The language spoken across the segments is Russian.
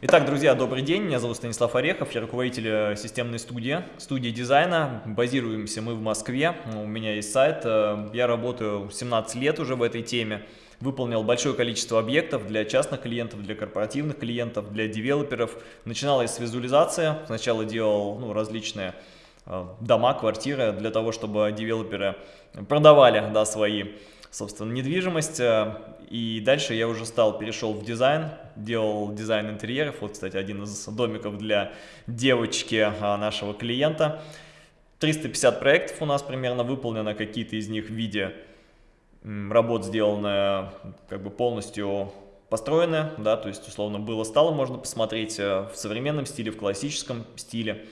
Итак, друзья, добрый день, меня зовут Станислав Орехов, я руководитель э, системной студии, студии дизайна. Базируемся мы в Москве, у меня есть сайт, э, я работаю 17 лет уже в этой теме. Выполнил большое количество объектов для частных клиентов, для корпоративных клиентов, для девелоперов. Начиналось с визуализации, сначала делал ну, различные э, дома, квартиры для того, чтобы девелоперы продавали да, свои собственно, недвижимость. И дальше я уже стал, перешел в дизайн, делал дизайн интерьеров. Вот, кстати, один из домиков для девочки а, нашего клиента. 350 проектов у нас примерно выполнено, какие-то из них в виде работ сделаны как бы полностью построены, да, то есть условно было-стало, можно посмотреть э, в современном стиле, в классическом стиле.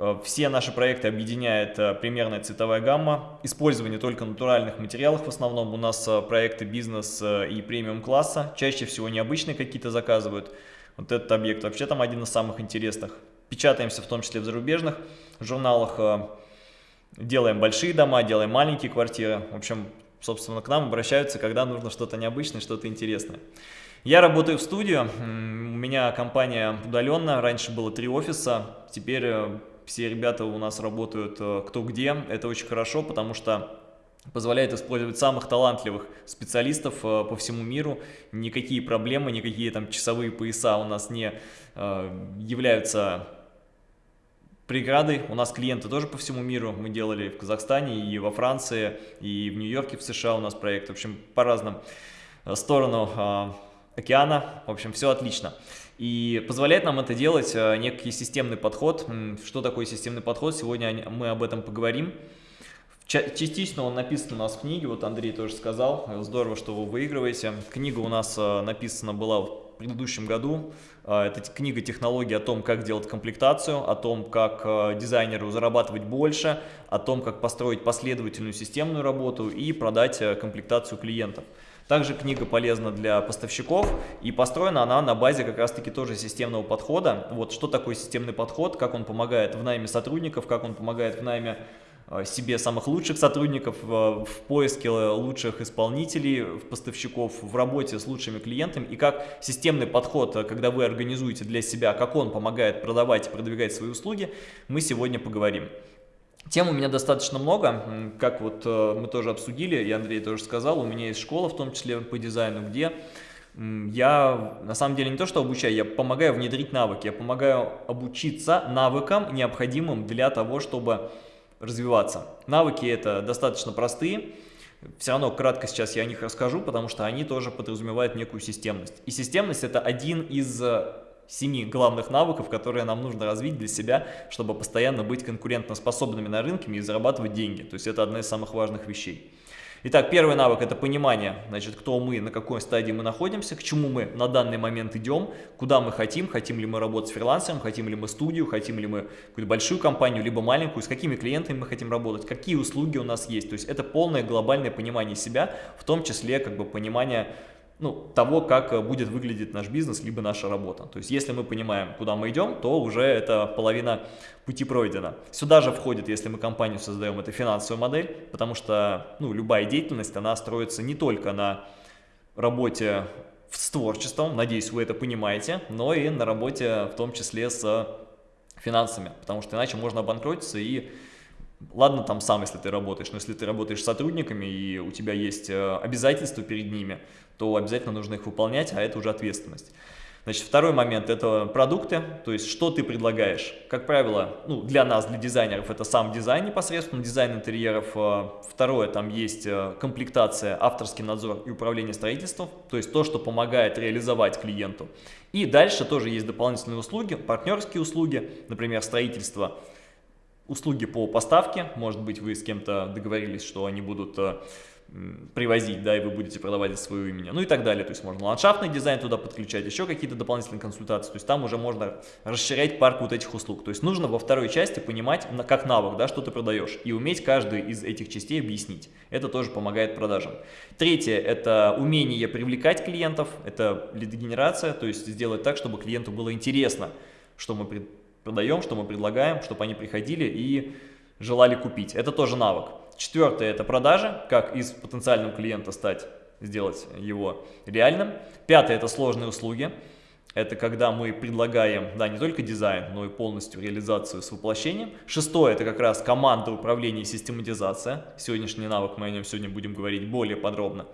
Э, все наши проекты объединяет э, примерная цветовая гамма, использование только натуральных материалов в основном. У нас э, проекты бизнес и премиум класса, чаще всего необычные какие-то заказывают. Вот этот объект вообще там один из самых интересных. Печатаемся в том числе в зарубежных журналах, делаем большие дома, делаем маленькие квартиры. В общем, собственно, к нам обращаются, когда нужно что-то необычное, что-то интересное. Я работаю в студию, у меня компания удаленно, раньше было три офиса, теперь все ребята у нас работают э, кто где. Это очень хорошо, потому что позволяет использовать самых талантливых специалистов э, по всему миру. Никакие проблемы, никакие там часовые пояса у нас не э, являются преградой. У нас клиенты тоже по всему миру. Мы делали в Казахстане, и во Франции, и в Нью-Йорке, в США у нас проект. В общем, по разным сторонам океана. В общем, все отлично. И позволяет нам это делать э, некий системный подход. Что такое системный подход? Сегодня мы об этом поговорим. Частично он написан у нас в книге, вот Андрей тоже сказал, здорово, что вы выигрываете. Книга у нас э, написана была в предыдущем году. Э, это книга технологий о том, как делать комплектацию, о том, как дизайнеру зарабатывать больше, о том, как построить последовательную системную работу и продать комплектацию клиентов. Также книга полезна для поставщиков и построена она на базе как раз таки тоже системного подхода. Вот что такое системный подход, как он помогает в найме сотрудников, как он помогает в найме э, себе самых лучших сотрудников, в поиске лучших исполнителей, в поставщиков, в работе с лучшими клиентами и как системный подход, э, когда вы организуете для себя, как он помогает продавать и продвигать свои услуги, мы сегодня поговорим. Тем у меня достаточно много, как вот э, мы тоже обсудили, и Андрей тоже сказал, у меня есть школа, в том числе по дизайну, где я на самом деле не то что обучаю, я помогаю внедрить навыки, я помогаю обучиться навыкам, необходимым для того, чтобы развиваться. Навыки это достаточно простые, все равно кратко сейчас я о них расскажу, потому что они тоже подразумевают некую системность. И системность это один из э, семи главных навыков, которые нам нужно развить для себя, чтобы постоянно быть конкурентоспособными на рынке и зарабатывать деньги. То есть это одна из самых важных вещей. Итак, первый навык – это понимание, значит, кто мы, на какой стадии мы находимся, к чему мы на данный момент идем, куда мы хотим, хотим ли мы работать с фрилансером, хотим ли мы студию, хотим ли мы какую-то большую компанию, либо маленькую, с какими клиентами мы хотим работать, какие услуги у нас есть. То есть это полное глобальное понимание себя, в том числе как бы понимание ну, того, как э, будет выглядеть наш бизнес, либо наша работа. То есть, если мы понимаем, куда мы идем, то уже это половина пути пройдена. Сюда же входит, если мы компанию создаем, это финансовая модель, потому что, ну, любая деятельность, она строится не только на работе с творчеством, надеюсь, вы это понимаете, но и на работе в том числе с финансами, потому что иначе можно обанкротиться и Ладно, там сам, если ты работаешь, но если ты работаешь с сотрудниками и у тебя есть э, обязательства перед ними, то обязательно нужно их выполнять, а это уже ответственность. Значит, второй момент – это продукты, то есть что ты предлагаешь. Как правило, ну, для нас, для дизайнеров, это сам дизайн непосредственно, дизайн интерьеров. Э, второе, там есть э, комплектация, авторский надзор и управление строительством, то есть то, что помогает реализовать клиенту. И дальше тоже есть дополнительные услуги, партнерские услуги, например, строительство, услуги по поставке, может быть, вы с кем-то договорились, что они будут э, привозить, да, и вы будете продавать за свое имя, ну и так далее. То есть можно ландшафтный дизайн туда подключать, еще какие-то дополнительные консультации. То есть там уже можно расширять парк вот этих услуг. То есть нужно во второй части понимать, как навык, да, что ты продаешь, и уметь каждую из этих частей объяснить. Это тоже помогает продажам. Третье – это умение привлекать клиентов, это лидогенерация, то есть сделать так, чтобы клиенту было интересно, что мы продаем, что мы предлагаем, чтобы они приходили и желали купить. Это тоже навык. Четвертое – это продажи, как из потенциального клиента стать, сделать его реальным. Пятое – это сложные услуги. Это когда мы предлагаем, да, не только дизайн, но и полностью реализацию с воплощением. Шестое – это как раз команда управления и систематизация. Сегодняшний навык, мы о нем сегодня будем говорить более подробно.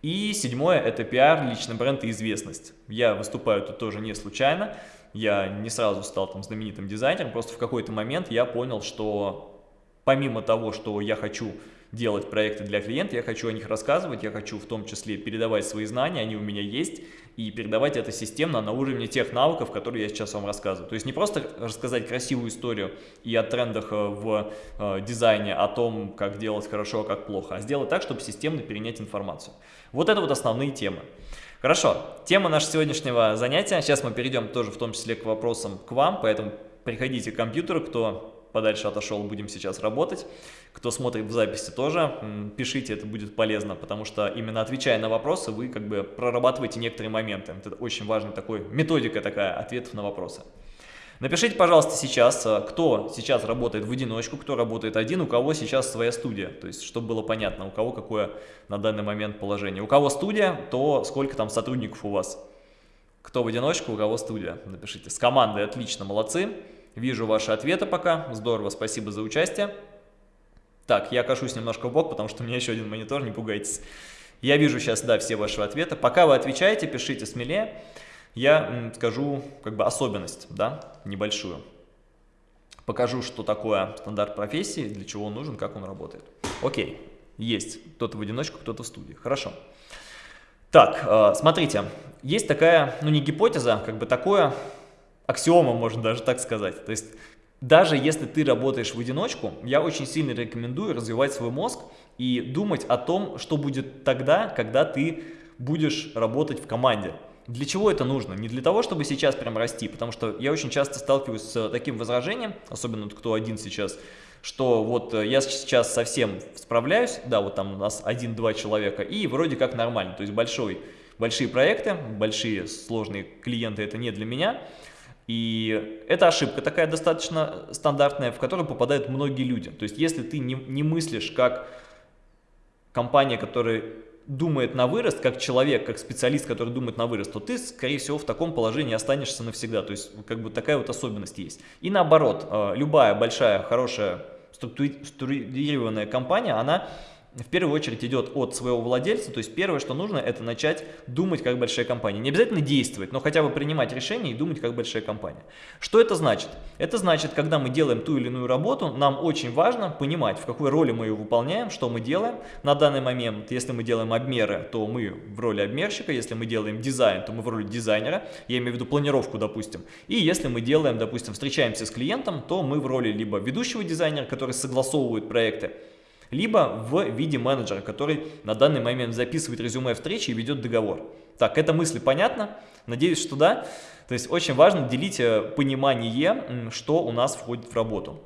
И седьмое – это пиар, личный бренд и известность. Я выступаю тут тоже не случайно. Я не сразу стал там знаменитым дизайнером, просто в какой-то момент я понял, что помимо того, что я хочу делать проекты для клиента, я хочу о них рассказывать, я хочу в том числе передавать свои знания, они у меня есть, и передавать это системно на уровне тех навыков, которые я сейчас вам рассказываю. То есть не просто рассказать красивую историю и о трендах э, в э, дизайне, о том, как делать хорошо, а как плохо, а сделать так, чтобы системно перенять информацию. Вот это вот основные темы. Хорошо, тема нашего сегодняшнего занятия. Сейчас мы перейдем тоже в том числе к вопросам к вам, поэтому приходите к компьютеру, кто подальше отошел, будем сейчас работать. Кто смотрит в записи тоже, пишите, это будет полезно, потому что именно отвечая на вопросы, вы как бы прорабатываете некоторые моменты. Это очень важная такой, методика такая ответов на вопросы. Напишите, пожалуйста, сейчас, э, кто сейчас работает в одиночку, кто работает один, у кого сейчас своя студия. То есть, чтобы было понятно, у кого какое на данный момент положение. У кого студия, то сколько там сотрудников у вас. Кто в одиночку, у кого студия. Напишите. С командой отлично, молодцы. Вижу ваши ответы пока. Здорово, спасибо за участие. Так, я кашусь немножко в бок, потому что у меня еще один монитор, не пугайтесь. Я вижу сейчас, да, все ваши ответы. Пока вы отвечаете, пишите смелее. Я скажу как бы особенность, да, небольшую. Покажу, что такое стандарт профессии, для чего он нужен, как он работает. Окей, есть. Кто-то в одиночку, кто-то в студии. Хорошо. Так, э, смотрите, есть такая, ну не гипотеза, как бы такое аксиома, можно даже так сказать. То есть даже если ты работаешь в одиночку, я очень сильно рекомендую развивать свой мозг и думать о том, что будет тогда, когда ты будешь работать в команде. Для чего это нужно? Не для того, чтобы сейчас прям расти, потому что я очень часто сталкиваюсь с таким возражением, особенно кто один сейчас, что вот э, я сейчас совсем справляюсь, да, вот там у нас один-два человека, и вроде как нормально, то есть большой, большие проекты, большие сложные клиенты это не для меня, и это ошибка такая достаточно стандартная, в которую попадают многие люди. То есть если ты не, не мыслишь как компания, которая думает на вырост, как человек, как специалист, который думает на вырост, то ты, скорее всего, в таком положении останешься навсегда. То есть как бы такая вот особенность есть. И наоборот, э, любая большая, хорошая, структурированная компания, она в первую очередь идет от своего владельца, то есть первое, что нужно, это начать думать как большая компания. Не обязательно действовать, но хотя бы принимать решения и думать как большая компания. Что это значит? Это значит, когда мы делаем ту или иную работу, нам очень важно понимать, в какой роли мы ее выполняем, что мы делаем. На данный момент, если мы делаем обмеры, то мы в роли обмерщика, если мы делаем дизайн, то мы в роли дизайнера, я имею в виду планировку, допустим. И если мы делаем, допустим, встречаемся с клиентом, то мы в роли либо ведущего дизайнера, который согласовывает проекты, либо в виде менеджера, который на данный момент записывает резюме встречи и ведет договор. Так, эта мысль понятна? Надеюсь, что да. То есть очень важно делить э, понимание, что у нас входит в работу.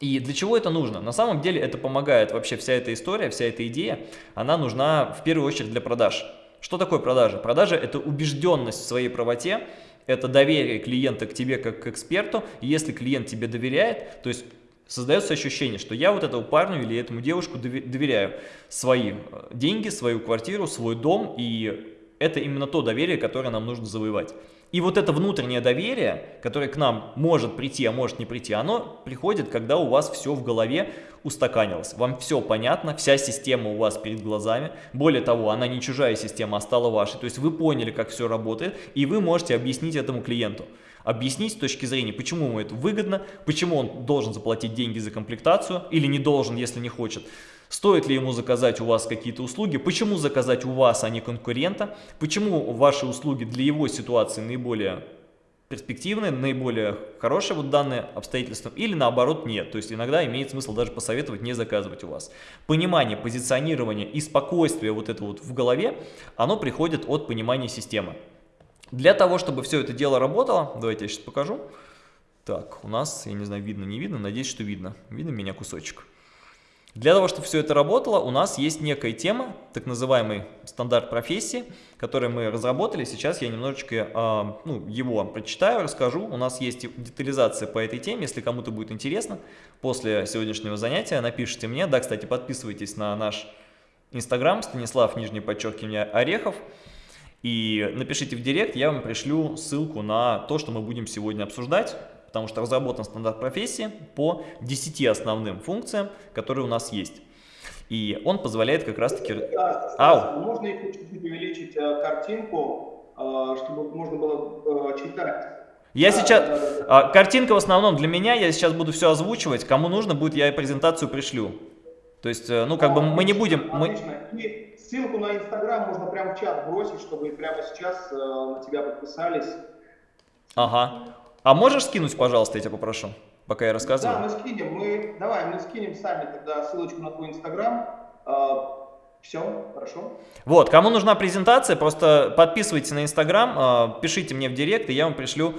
И для чего это нужно? На самом деле это помогает вообще вся эта история, вся эта идея, она нужна в первую очередь для продаж. Что такое продажа? Продажа – это убежденность в своей правоте, это доверие клиента к тебе как к эксперту. Если клиент тебе доверяет, то есть создается ощущение, что я вот этому парню или этому девушку доверяю свои э, деньги, свою квартиру, свой дом, и это именно то доверие, которое нам нужно завоевать. И вот это внутреннее доверие, которое к нам может прийти, а может не прийти, оно приходит, когда у вас все в голове устаканилось. Вам все понятно, вся система у вас перед глазами. Более того, она не чужая система, а стала вашей. То есть вы поняли, как все работает, и вы можете объяснить этому клиенту объяснить с точки зрения, почему ему это выгодно, почему он должен заплатить деньги за комплектацию или не должен, если не хочет. Стоит ли ему заказать у вас какие-то услуги, почему заказать у вас, а не конкурента, почему ваши услуги для его ситуации наиболее перспективные, наиболее хорошие вот данные обстоятельства, или наоборот нет. То есть иногда имеет смысл даже посоветовать не заказывать у вас. Понимание, позиционирование и спокойствие вот это вот в голове, оно приходит от понимания системы. Для того, чтобы все это дело работало, давайте я сейчас покажу. Так, у нас, я не знаю, видно, не видно, надеюсь, что видно. Видно меня кусочек. Для того, чтобы все это работало, у нас есть некая тема, так называемый стандарт профессии, который мы разработали. Сейчас я немножечко э, ну, его прочитаю, расскажу. У нас есть детализация по этой теме, если кому-то будет интересно. После сегодняшнего занятия напишите мне. Да, кстати, подписывайтесь на наш инстаграм, Станислав, нижнее подчеркивание, Орехов. И напишите в директ, я вам пришлю ссылку на то, что мы будем сегодня обсуждать, потому что разработан стандарт профессии по 10 основным функциям, которые у нас есть. И он позволяет как раз-таки... Ау. Можно чуть-чуть увеличить э, картинку, э, чтобы можно было э, читать. Я да, сейчас... Да, да, да. Картинка в основном для меня, я сейчас буду все озвучивать. Кому нужно будет, я презентацию пришлю. То есть, ну, как бы мы не будем... Мы... И ссылку на Инстаграм можно прямо в чат бросить, чтобы прямо сейчас э, на тебя подписались. Ага. А можешь скинуть, пожалуйста, я тебя попрошу, пока я рассказываю? Да, мы скинем. Мы, давай, мы скинем сами тогда ссылочку на твой Инстаграм. Э, все, хорошо. Вот, кому нужна презентация, просто подписывайтесь на Инстаграм, э, пишите мне в директ, и я вам пришлю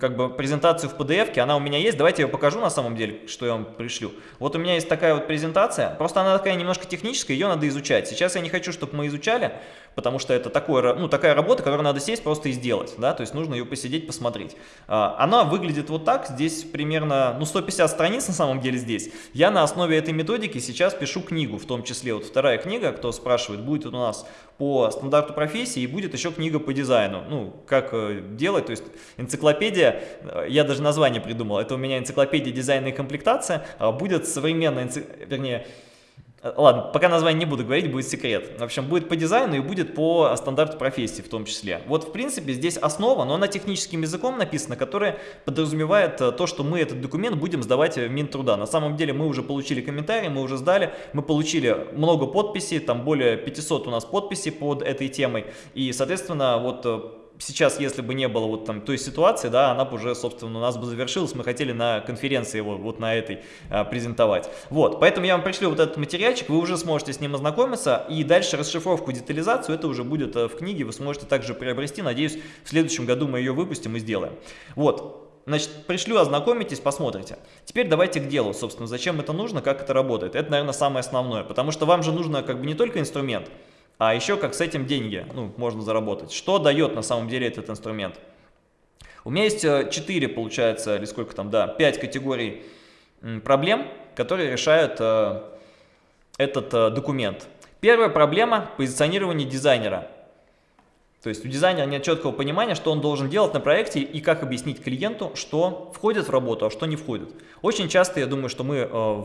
как бы презентацию в PDF, она у меня есть, давайте я покажу на самом деле, что я вам пришлю. Вот у меня есть такая вот презентация, просто она такая немножко техническая, ее надо изучать. Сейчас я не хочу, чтобы мы изучали, потому что это такое, ну, такая работа, которую надо сесть просто и сделать, да, то есть нужно ее посидеть, посмотреть. А, она выглядит вот так, здесь примерно, ну, 150 страниц на самом деле здесь. Я на основе этой методики сейчас пишу книгу, в том числе вот вторая книга, кто спрашивает, будет у нас по стандарту профессии и будет еще книга по дизайну, ну, как э, делать, то есть энциклопедия, э, я даже название придумал, это у меня энциклопедия дизайна и комплектация, а будет современная, вернее, Э, ладно, пока название не буду говорить, будет секрет. В общем, будет по дизайну и будет по стандарту профессии в том числе. Вот, в принципе, здесь основа, но она техническим языком написана, которая подразумевает э, то, что мы этот документ будем сдавать в Минтруда. На самом деле мы уже получили комментарии, мы уже сдали, мы получили много подписей, там более 500 у нас подписей под этой темой. И, соответственно, вот сейчас, если бы не было вот там той ситуации, да, она бы уже, собственно, у нас бы завершилась, мы хотели на конференции его вот на этой а, презентовать. Вот, поэтому я вам пришлю вот этот материальчик, вы уже сможете с ним ознакомиться, и дальше расшифровку, детализацию, это уже будет а, в книге, вы сможете также приобрести, надеюсь, в следующем году мы ее выпустим и сделаем. Вот, Значит, пришлю, ознакомитесь, посмотрите. Теперь давайте к делу, собственно, зачем это нужно, как это работает. Это, наверное, самое основное, потому что вам же нужно как бы не только инструмент, а еще как с этим деньги ну, можно заработать. Что дает на самом деле этот инструмент? У меня есть 4, э, получается, или сколько там, да, 5 категорий проблем, которые решают э, этот э, документ. Первая проблема – позиционирование дизайнера. То есть у дизайнера нет четкого понимания, что он должен делать на проекте и как объяснить клиенту, что входит в работу, а что не входит. Очень часто, я думаю, что мы э,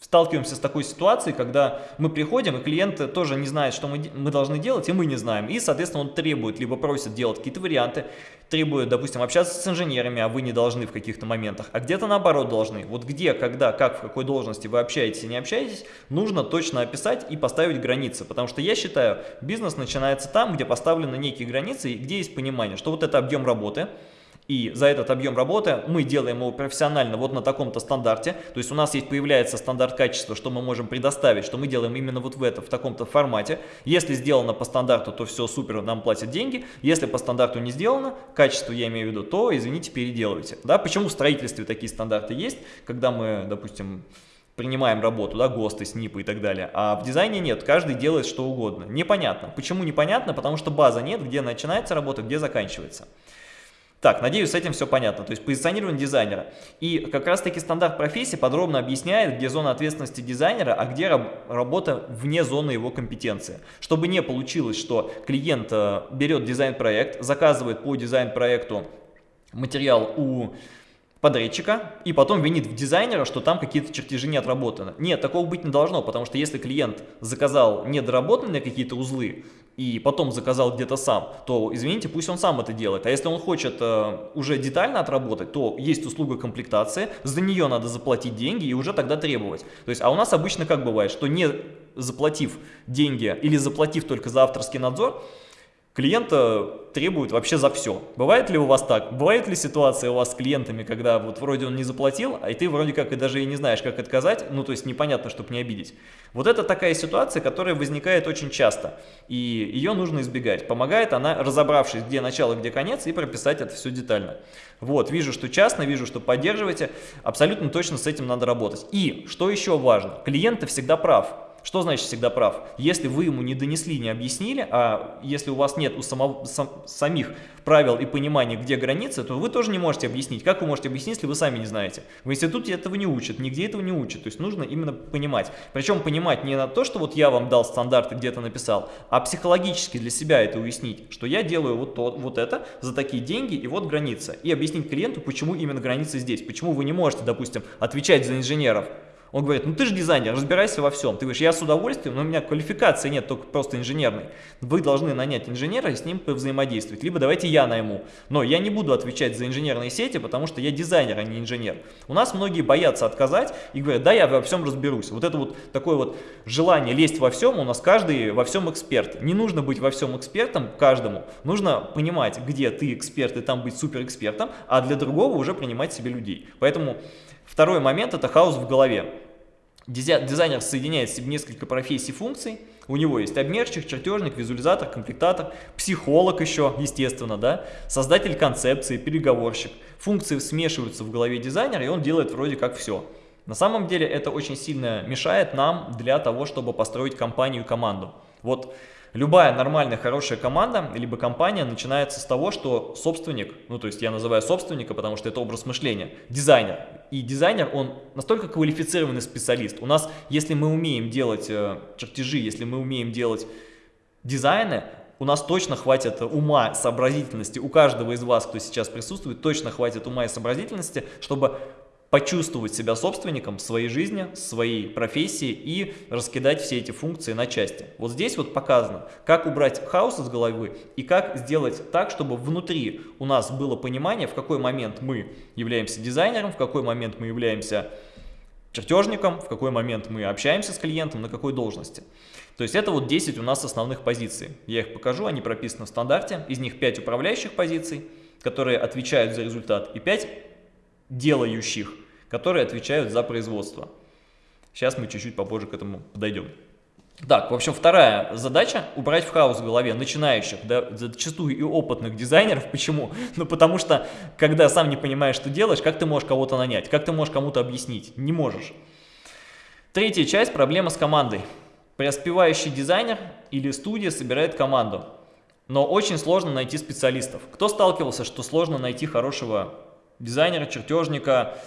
сталкиваемся с такой ситуацией, когда мы приходим, и клиент тоже не знает, что мы, мы должны делать, и мы не знаем. И, соответственно, он требует, либо просит делать какие-то варианты, требует, допустим, общаться с инженерами, а вы не должны в каких-то моментах, а где-то наоборот должны. Вот где, когда, как, в какой должности вы общаетесь и не общаетесь, нужно точно описать и поставить границы. Потому что я считаю, бизнес начинается там, где поставлены некие границы, и где есть понимание, что вот это объем работы, и за этот объем работы мы делаем его профессионально вот на таком-то стандарте. То есть у нас есть появляется стандарт качества, что мы можем предоставить, что мы делаем именно вот в этом, в таком-то формате. Если сделано по стандарту, то все супер, нам платят деньги. Если по стандарту не сделано, качество я имею в виду, то, извините, переделывайте. Да? Почему в строительстве такие стандарты есть, когда мы, допустим, принимаем работу, да, ГОСТы, СНИПы и так далее. А в дизайне нет, каждый делает что угодно. Непонятно. Почему непонятно? Потому что база нет, где начинается работа, где заканчивается. Так, надеюсь, с этим все понятно. То есть позиционирование дизайнера. И как раз таки стандарт профессии подробно объясняет, где зона ответственности дизайнера, а где раб работа вне зоны его компетенции. Чтобы не получилось, что клиент э, берет дизайн-проект, заказывает по дизайн-проекту материал у подрядчика и потом винит в дизайнера, что там какие-то чертежи не отработаны. Нет, такого быть не должно, потому что если клиент заказал недоработанные какие-то узлы и потом заказал где-то сам, то, извините, пусть он сам это делает. А если он хочет э, уже детально отработать, то есть услуга комплектации, за нее надо заплатить деньги и уже тогда требовать. То есть, а у нас обычно как бывает, что не заплатив деньги или заплатив только за авторский надзор, клиента требуют вообще за все. Бывает ли у вас так? Бывает ли ситуация у вас с клиентами, когда вот вроде он не заплатил, а и ты вроде как и даже и не знаешь, как отказать, ну то есть непонятно, чтобы не обидеть. Вот это такая ситуация, которая возникает очень часто, и ее нужно избегать. Помогает она, разобравшись, где начало, где конец, и прописать это все детально. Вот, вижу, что частно, вижу, что поддерживаете, абсолютно точно с этим надо работать. И, что еще важно, клиент всегда прав. Что значит всегда прав? Если вы ему не донесли, не объяснили, а если у вас нет у самого, сам, самих правил и понимания, где границы, то вы тоже не можете объяснить. Как вы можете объяснить, если вы сами не знаете? В институте этого не учат, нигде этого не учат. То есть нужно именно понимать. Причем понимать не на то, что вот я вам дал стандарты, где-то написал, а психологически для себя это уяснить, что я делаю вот, то, вот это за такие деньги и вот граница. И объяснить клиенту, почему именно граница здесь, почему вы не можете, допустим, отвечать за инженеров. Он говорит, ну ты же дизайнер, разбирайся во всем. Ты говоришь, я с удовольствием, но у меня квалификации нет, только просто инженерной. Вы должны нанять инженера и с ним взаимодействовать. Либо давайте я найму. Но я не буду отвечать за инженерные сети, потому что я дизайнер, а не инженер. У нас многие боятся отказать и говорят, да, я во всем разберусь. Вот это вот такое вот желание лезть во всем, у нас каждый во всем эксперт. Не нужно быть во всем экспертом каждому. Нужно понимать, где ты эксперт и там быть супер экспертом, а для другого уже принимать себе людей. Поэтому Второй момент – это хаос в голове. Дизайнер соединяет в себе несколько профессий функций. У него есть обмерщик, чертежник, визуализатор, комплектатор, психолог еще, естественно, да, создатель концепции, переговорщик. Функции смешиваются в голове дизайнера, и он делает вроде как все. На самом деле это очень сильно мешает нам для того, чтобы построить компанию и команду. Вот Любая нормальная, хорошая команда, либо компания начинается с того, что собственник, ну то есть я называю собственника, потому что это образ мышления, дизайнер. И дизайнер, он настолько квалифицированный специалист. У нас, если мы умеем делать э, чертежи, если мы умеем делать дизайны, у нас точно хватит ума, сообразительности, у каждого из вас, кто сейчас присутствует, точно хватит ума и сообразительности, чтобы почувствовать себя собственником своей жизни, своей профессии и раскидать все эти функции на части. Вот здесь вот показано, как убрать хаос из головы и как сделать так, чтобы внутри у нас было понимание, в какой момент мы являемся дизайнером, в какой момент мы являемся чертежником, в какой момент мы общаемся с клиентом, на какой должности. То есть это вот 10 у нас основных позиций. Я их покажу, они прописаны в стандарте. Из них 5 управляющих позиций, которые отвечают за результат, и 5 делающих, которые отвечают за производство. Сейчас мы чуть-чуть попозже к этому подойдем. Так, в общем, вторая задача – убрать в хаос в голове начинающих, да, зачастую и опытных дизайнеров. Почему? Ну, потому что, когда сам не понимаешь, что делаешь, как ты можешь кого-то нанять, как ты можешь кому-то объяснить? Не можешь. Третья часть – проблема с командой. Преуспевающий дизайнер или студия собирает команду, но очень сложно найти специалистов. Кто сталкивался, что сложно найти хорошего дизайнера, чертежника,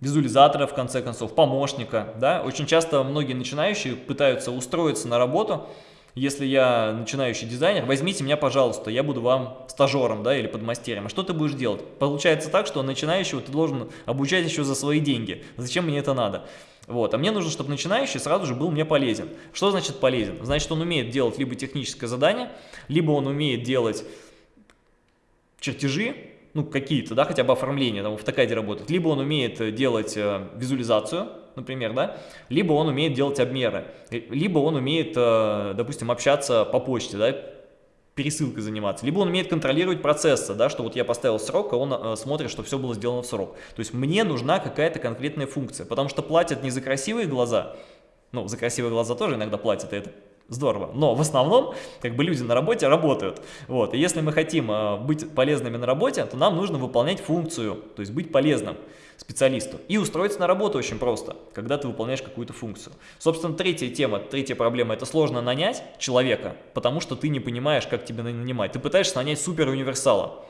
визуализатора, в конце концов, помощника. Да? Очень часто многие начинающие пытаются устроиться на работу, если я начинающий дизайнер, возьмите меня, пожалуйста, я буду вам стажером да, или подмастерем. А что ты будешь делать? Получается так, что начинающего ты должен обучать еще за свои деньги. Зачем мне это надо? Вот. А мне нужно, чтобы начинающий сразу же был мне полезен. Что значит полезен? Значит, он умеет делать либо техническое задание, либо он умеет делать чертежи, ну, какие-то, да, хотя бы оформление, там, в автокаде работает, либо он умеет э, делать э, визуализацию, например, да, либо он умеет делать обмеры, э, либо он умеет, допустим, общаться по почте, да, пересылкой заниматься, либо он умеет контролировать процессы, да, что вот я поставил срок, а он смотрит, что все было сделано в срок. То есть мне нужна какая-то конкретная функция, потому что платят не за красивые глаза, ну, за красивые глаза тоже иногда платят, и это здорово. Но в основном, как бы люди на работе работают. Вот. И если мы хотим э, быть полезными на работе, то нам нужно выполнять функцию, то есть быть полезным специалисту. И устроиться на работу очень просто, когда ты выполняешь какую-то функцию. Собственно, третья тема, третья проблема – это сложно нанять человека, потому что ты не понимаешь, как тебя нанимать. Ты пытаешься нанять супер универсала.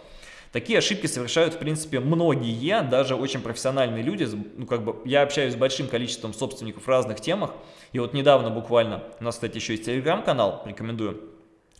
Такие ошибки совершают, в принципе, многие, даже очень профессиональные люди. Ну, как бы, я общаюсь с большим количеством собственников в разных темах. И вот недавно буквально, у нас, кстати, еще есть телеграм-канал, рекомендую.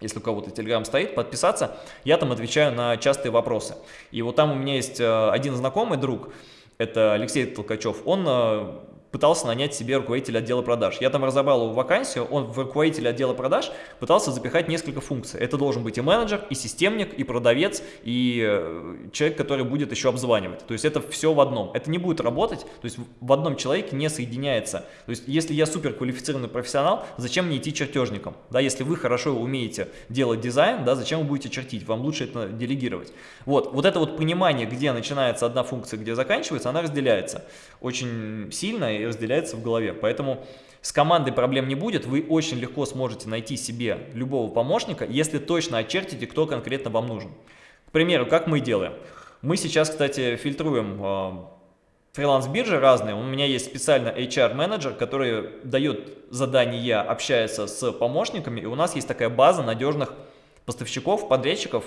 Если у кого-то телеграм стоит, подписаться. Я там отвечаю на частые вопросы. И вот там у меня есть э, один знакомый друг, это Алексей Толкачев. Он э, пытался нанять себе руководителя отдела продаж. Я там разобрал его вакансию, он в руководителя отдела продаж пытался запихать несколько функций. Это должен быть и менеджер, и системник, и продавец, и э, человек, который будет еще обзванивать. То есть это все в одном. Это не будет работать, то есть в одном человеке не соединяется. То есть если я супер квалифицированный профессионал, зачем мне идти чертежником? Да, если вы хорошо умеете делать дизайн, да, зачем вы будете чертить? Вам лучше это делегировать. Вот, вот это вот понимание, где начинается одна функция, где заканчивается, она разделяется очень сильно и разделяется в голове. Поэтому с командой проблем не будет, вы очень легко сможете найти себе любого помощника, если точно очертите, кто конкретно вам нужен. К примеру, как мы делаем? Мы сейчас, кстати, фильтруем э, фриланс-биржи разные. У меня есть специально HR-менеджер, который дает задания, общается с помощниками, и у нас есть такая база надежных поставщиков, подрядчиков,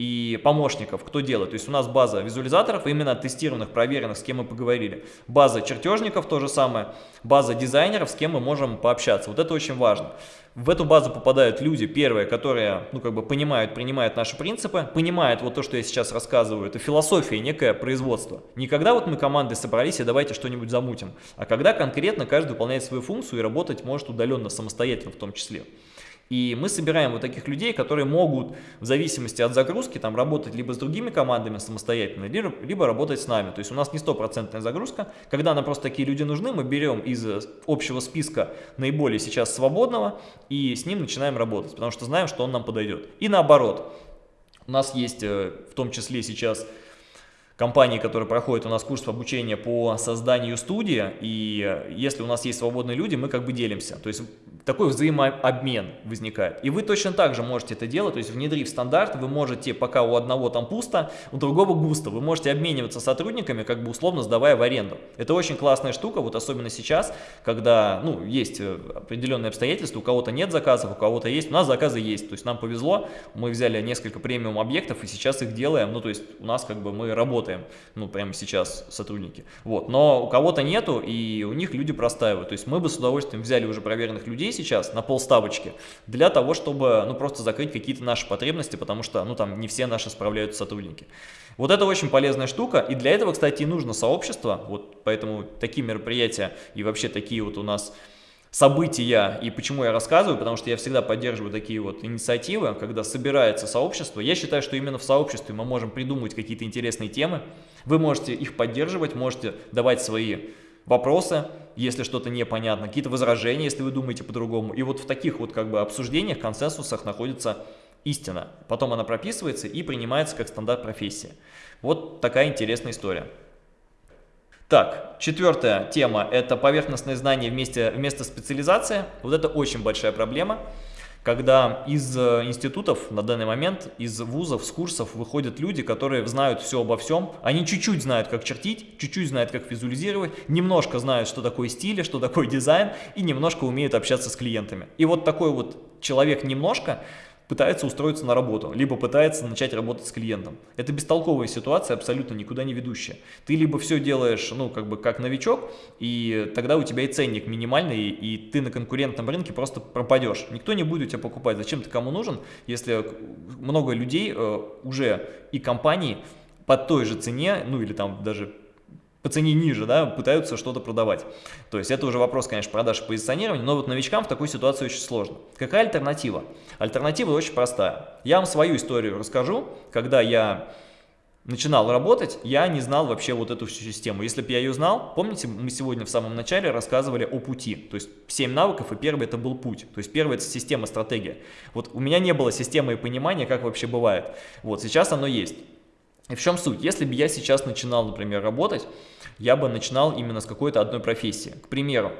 и помощников, кто делает. То есть у нас база визуализаторов, именно тестированных, проверенных, с кем мы поговорили. База чертежников, то же самое. База дизайнеров, с кем мы можем пообщаться. Вот это очень важно. В эту базу попадают люди, первые, которые, ну, как бы понимают, принимают наши принципы, понимают вот то, что я сейчас рассказываю. Это философия, некое производство. Не когда вот мы командой собрались и давайте что-нибудь замутим, а когда конкретно каждый выполняет свою функцию и работать может удаленно, самостоятельно в том числе. И мы собираем вот таких людей, которые могут в зависимости от загрузки там работать либо с другими командами самостоятельно, либо, либо работать с нами. То есть у нас не стопроцентная загрузка. Когда нам просто такие люди нужны, мы берем из общего списка наиболее сейчас свободного и с ним начинаем работать, потому что знаем, что он нам подойдет. И наоборот, у нас есть э, в том числе сейчас компании, которые проходят у нас курс обучения по созданию студии, и если у нас есть свободные люди, мы как бы делимся. То есть такой взаимообмен возникает. И вы точно так же можете это делать, то есть внедрив стандарт, вы можете, пока у одного там пусто, у другого густо, вы можете обмениваться сотрудниками, как бы условно сдавая в аренду. Это очень классная штука, вот особенно сейчас, когда, ну, есть э, определенные обстоятельства, у кого-то нет заказов, у кого-то есть, у нас заказы есть, то есть нам повезло, мы взяли несколько премиум объектов и сейчас их делаем, ну, то есть у нас как бы мы работаем ну, прямо сейчас сотрудники. Вот, но у кого-то нету, и у них люди простаивают. То есть мы бы с удовольствием взяли уже проверенных людей сейчас на полставочки для того, чтобы, ну, просто закрыть какие-то наши потребности, потому что, ну, там не все наши справляются сотрудники. Вот это очень полезная штука, и для этого, кстати, и нужно сообщество, вот поэтому такие мероприятия и вообще такие вот у нас события и почему я рассказываю, потому что я всегда поддерживаю такие вот инициативы, когда собирается сообщество. Я считаю, что именно в сообществе мы можем придумывать какие-то интересные темы. Вы можете их поддерживать, можете давать свои вопросы, если что-то непонятно, какие-то возражения, если вы думаете по-другому. И вот в таких вот как бы обсуждениях, консенсусах находится истина. Потом она прописывается и принимается как стандарт профессии. Вот такая интересная история. Так, четвертая тема – это поверхностное знание вместе, вместо специализации. Вот это очень большая проблема, когда из э, институтов на данный момент, из вузов, с курсов выходят люди, которые знают все обо всем. Они чуть-чуть знают, как чертить, чуть-чуть знают, как визуализировать, немножко знают, что такое стиль, что такое дизайн, и немножко умеют общаться с клиентами. И вот такой вот человек немножко – пытается устроиться на работу, либо пытается начать работать с клиентом. Это бестолковая ситуация, абсолютно никуда не ведущая. Ты либо все делаешь, ну, как бы как новичок, и тогда у тебя и ценник минимальный, и ты на конкурентном рынке просто пропадешь. Никто не будет тебя покупать. Зачем ты кому нужен, если много людей э, уже и компании по той же цене, ну или там даже по цене ниже, да, пытаются что-то продавать. То есть это уже вопрос, конечно, продаж и позиционирования, но вот новичкам в такой ситуации очень сложно. Какая альтернатива? Альтернатива очень простая. Я вам свою историю расскажу, когда я начинал работать, я не знал вообще вот эту всю систему. Если бы я ее знал, помните, мы сегодня в самом начале рассказывали о пути. То есть 7 навыков, и первый это был путь. То есть первый это система, стратегия. Вот у меня не было системы и понимания, как вообще бывает. Вот сейчас оно есть. И в чем суть? Если бы я сейчас начинал, например, работать, я бы начинал именно с какой-то одной профессии. К примеру,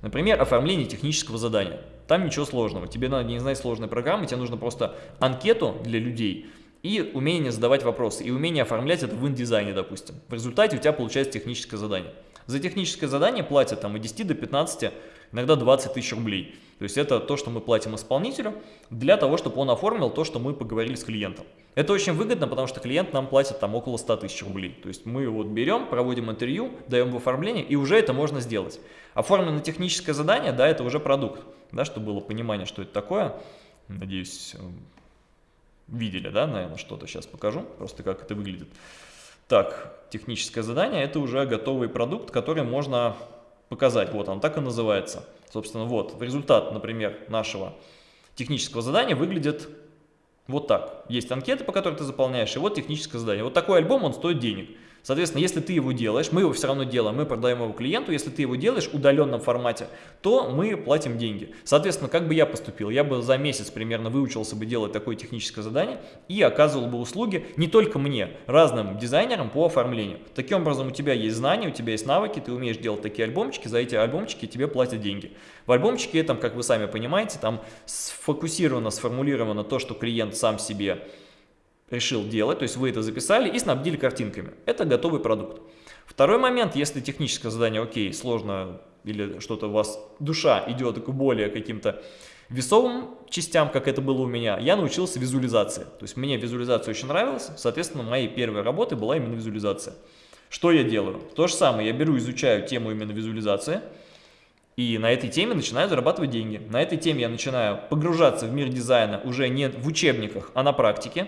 например, оформление технического задания. Там ничего сложного. Тебе надо не знать сложной программы, тебе нужно просто анкету для людей и умение задавать вопросы, и умение оформлять это в индизайне, допустим. В результате у тебя получается техническое задание. За техническое задание платят там от 10 до 15, иногда 20 тысяч рублей. То есть это то, что мы платим исполнителю для того, чтобы он оформил то, что мы поговорили с клиентом. Это очень выгодно, потому что клиент нам платит там около 100 тысяч рублей. То есть мы вот берем, проводим интервью, даем в оформление, и уже это можно сделать. Оформлено техническое задание, да, это уже продукт. Да, чтобы было понимание, что это такое. Надеюсь, э, видели, да, наверное, что-то сейчас покажу, просто как это выглядит. Так, техническое задание – это уже готовый продукт, который можно показать. Вот он так и называется. Собственно, вот результат, например, нашего технического задания выглядит вот так. Есть анкеты, по которым ты заполняешь, и вот техническое задание. Вот такой альбом, он стоит денег. Соответственно, если ты его делаешь, мы его все равно делаем, мы продаем его клиенту, если ты его делаешь в удаленном формате, то мы платим деньги. Соответственно, как бы я поступил? Я бы за месяц примерно выучился бы делать такое техническое задание и оказывал бы услуги не только мне, разным дизайнерам по оформлению. Таким образом, у тебя есть знания, у тебя есть навыки, ты умеешь делать такие альбомчики, за эти альбомчики тебе платят деньги. В альбомчике этом, как вы сами понимаете, там сфокусировано, сформулировано то, что клиент сам себе решил делать, то есть вы это записали и снабдили картинками. Это готовый продукт. Второй момент, если техническое задание, окей, сложно, или что-то у вас душа идет к более каким-то весовым частям, как это было у меня, я научился визуализации. То есть мне визуализация очень нравилась, соответственно, моей первой работой была именно визуализация. Что я делаю? То же самое, я беру, изучаю тему именно визуализации, и на этой теме начинаю зарабатывать деньги. На этой теме я начинаю погружаться в мир дизайна уже не в учебниках, а на практике.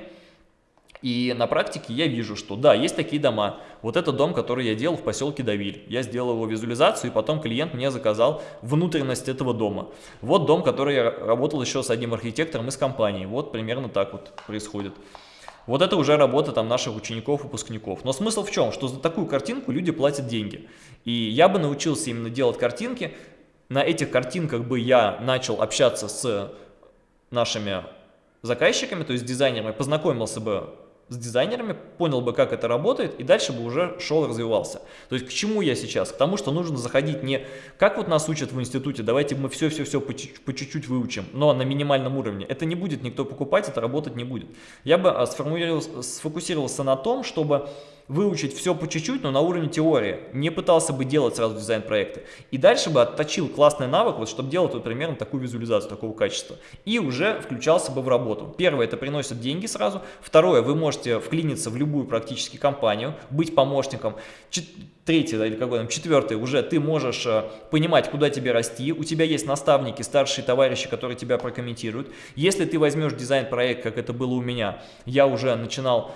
И на практике я вижу, что да, есть такие дома. Вот это дом, который я делал в поселке Давиль. Я сделал его визуализацию, и потом клиент мне заказал внутренность этого дома. Вот дом, который я работал еще с одним архитектором из компании. Вот примерно так вот происходит. Вот это уже работа там наших учеников, выпускников. Но смысл в чем? Что за такую картинку люди платят деньги. И я бы научился именно делать картинки. На этих картинках бы я начал общаться с нашими заказчиками, то есть дизайнерами, познакомился бы с дизайнерами, понял бы, как это работает, и дальше бы уже шел развивался. То есть к чему я сейчас? К тому, что нужно заходить не как вот нас учат в институте, давайте мы все-все-все по чуть-чуть выучим, но на минимальном уровне. Это не будет никто покупать, это работать не будет. Я бы а, сфокусировался на том, чтобы выучить все по чуть-чуть, но на уровне теории. Не пытался бы делать сразу дизайн-проекты. И дальше бы отточил классный навык, вот, чтобы делать вот примерно такую визуализацию, такого качества. И уже включался бы в работу. Первое, это приносит деньги сразу. Второе, вы можете вклиниться в любую практически компанию, быть помощником. Чет третье, или какой там, четвертое, уже ты можешь э, понимать, куда тебе расти. У тебя есть наставники, старшие товарищи, которые тебя прокомментируют. Если ты возьмешь дизайн-проект, как это было у меня, я уже начинал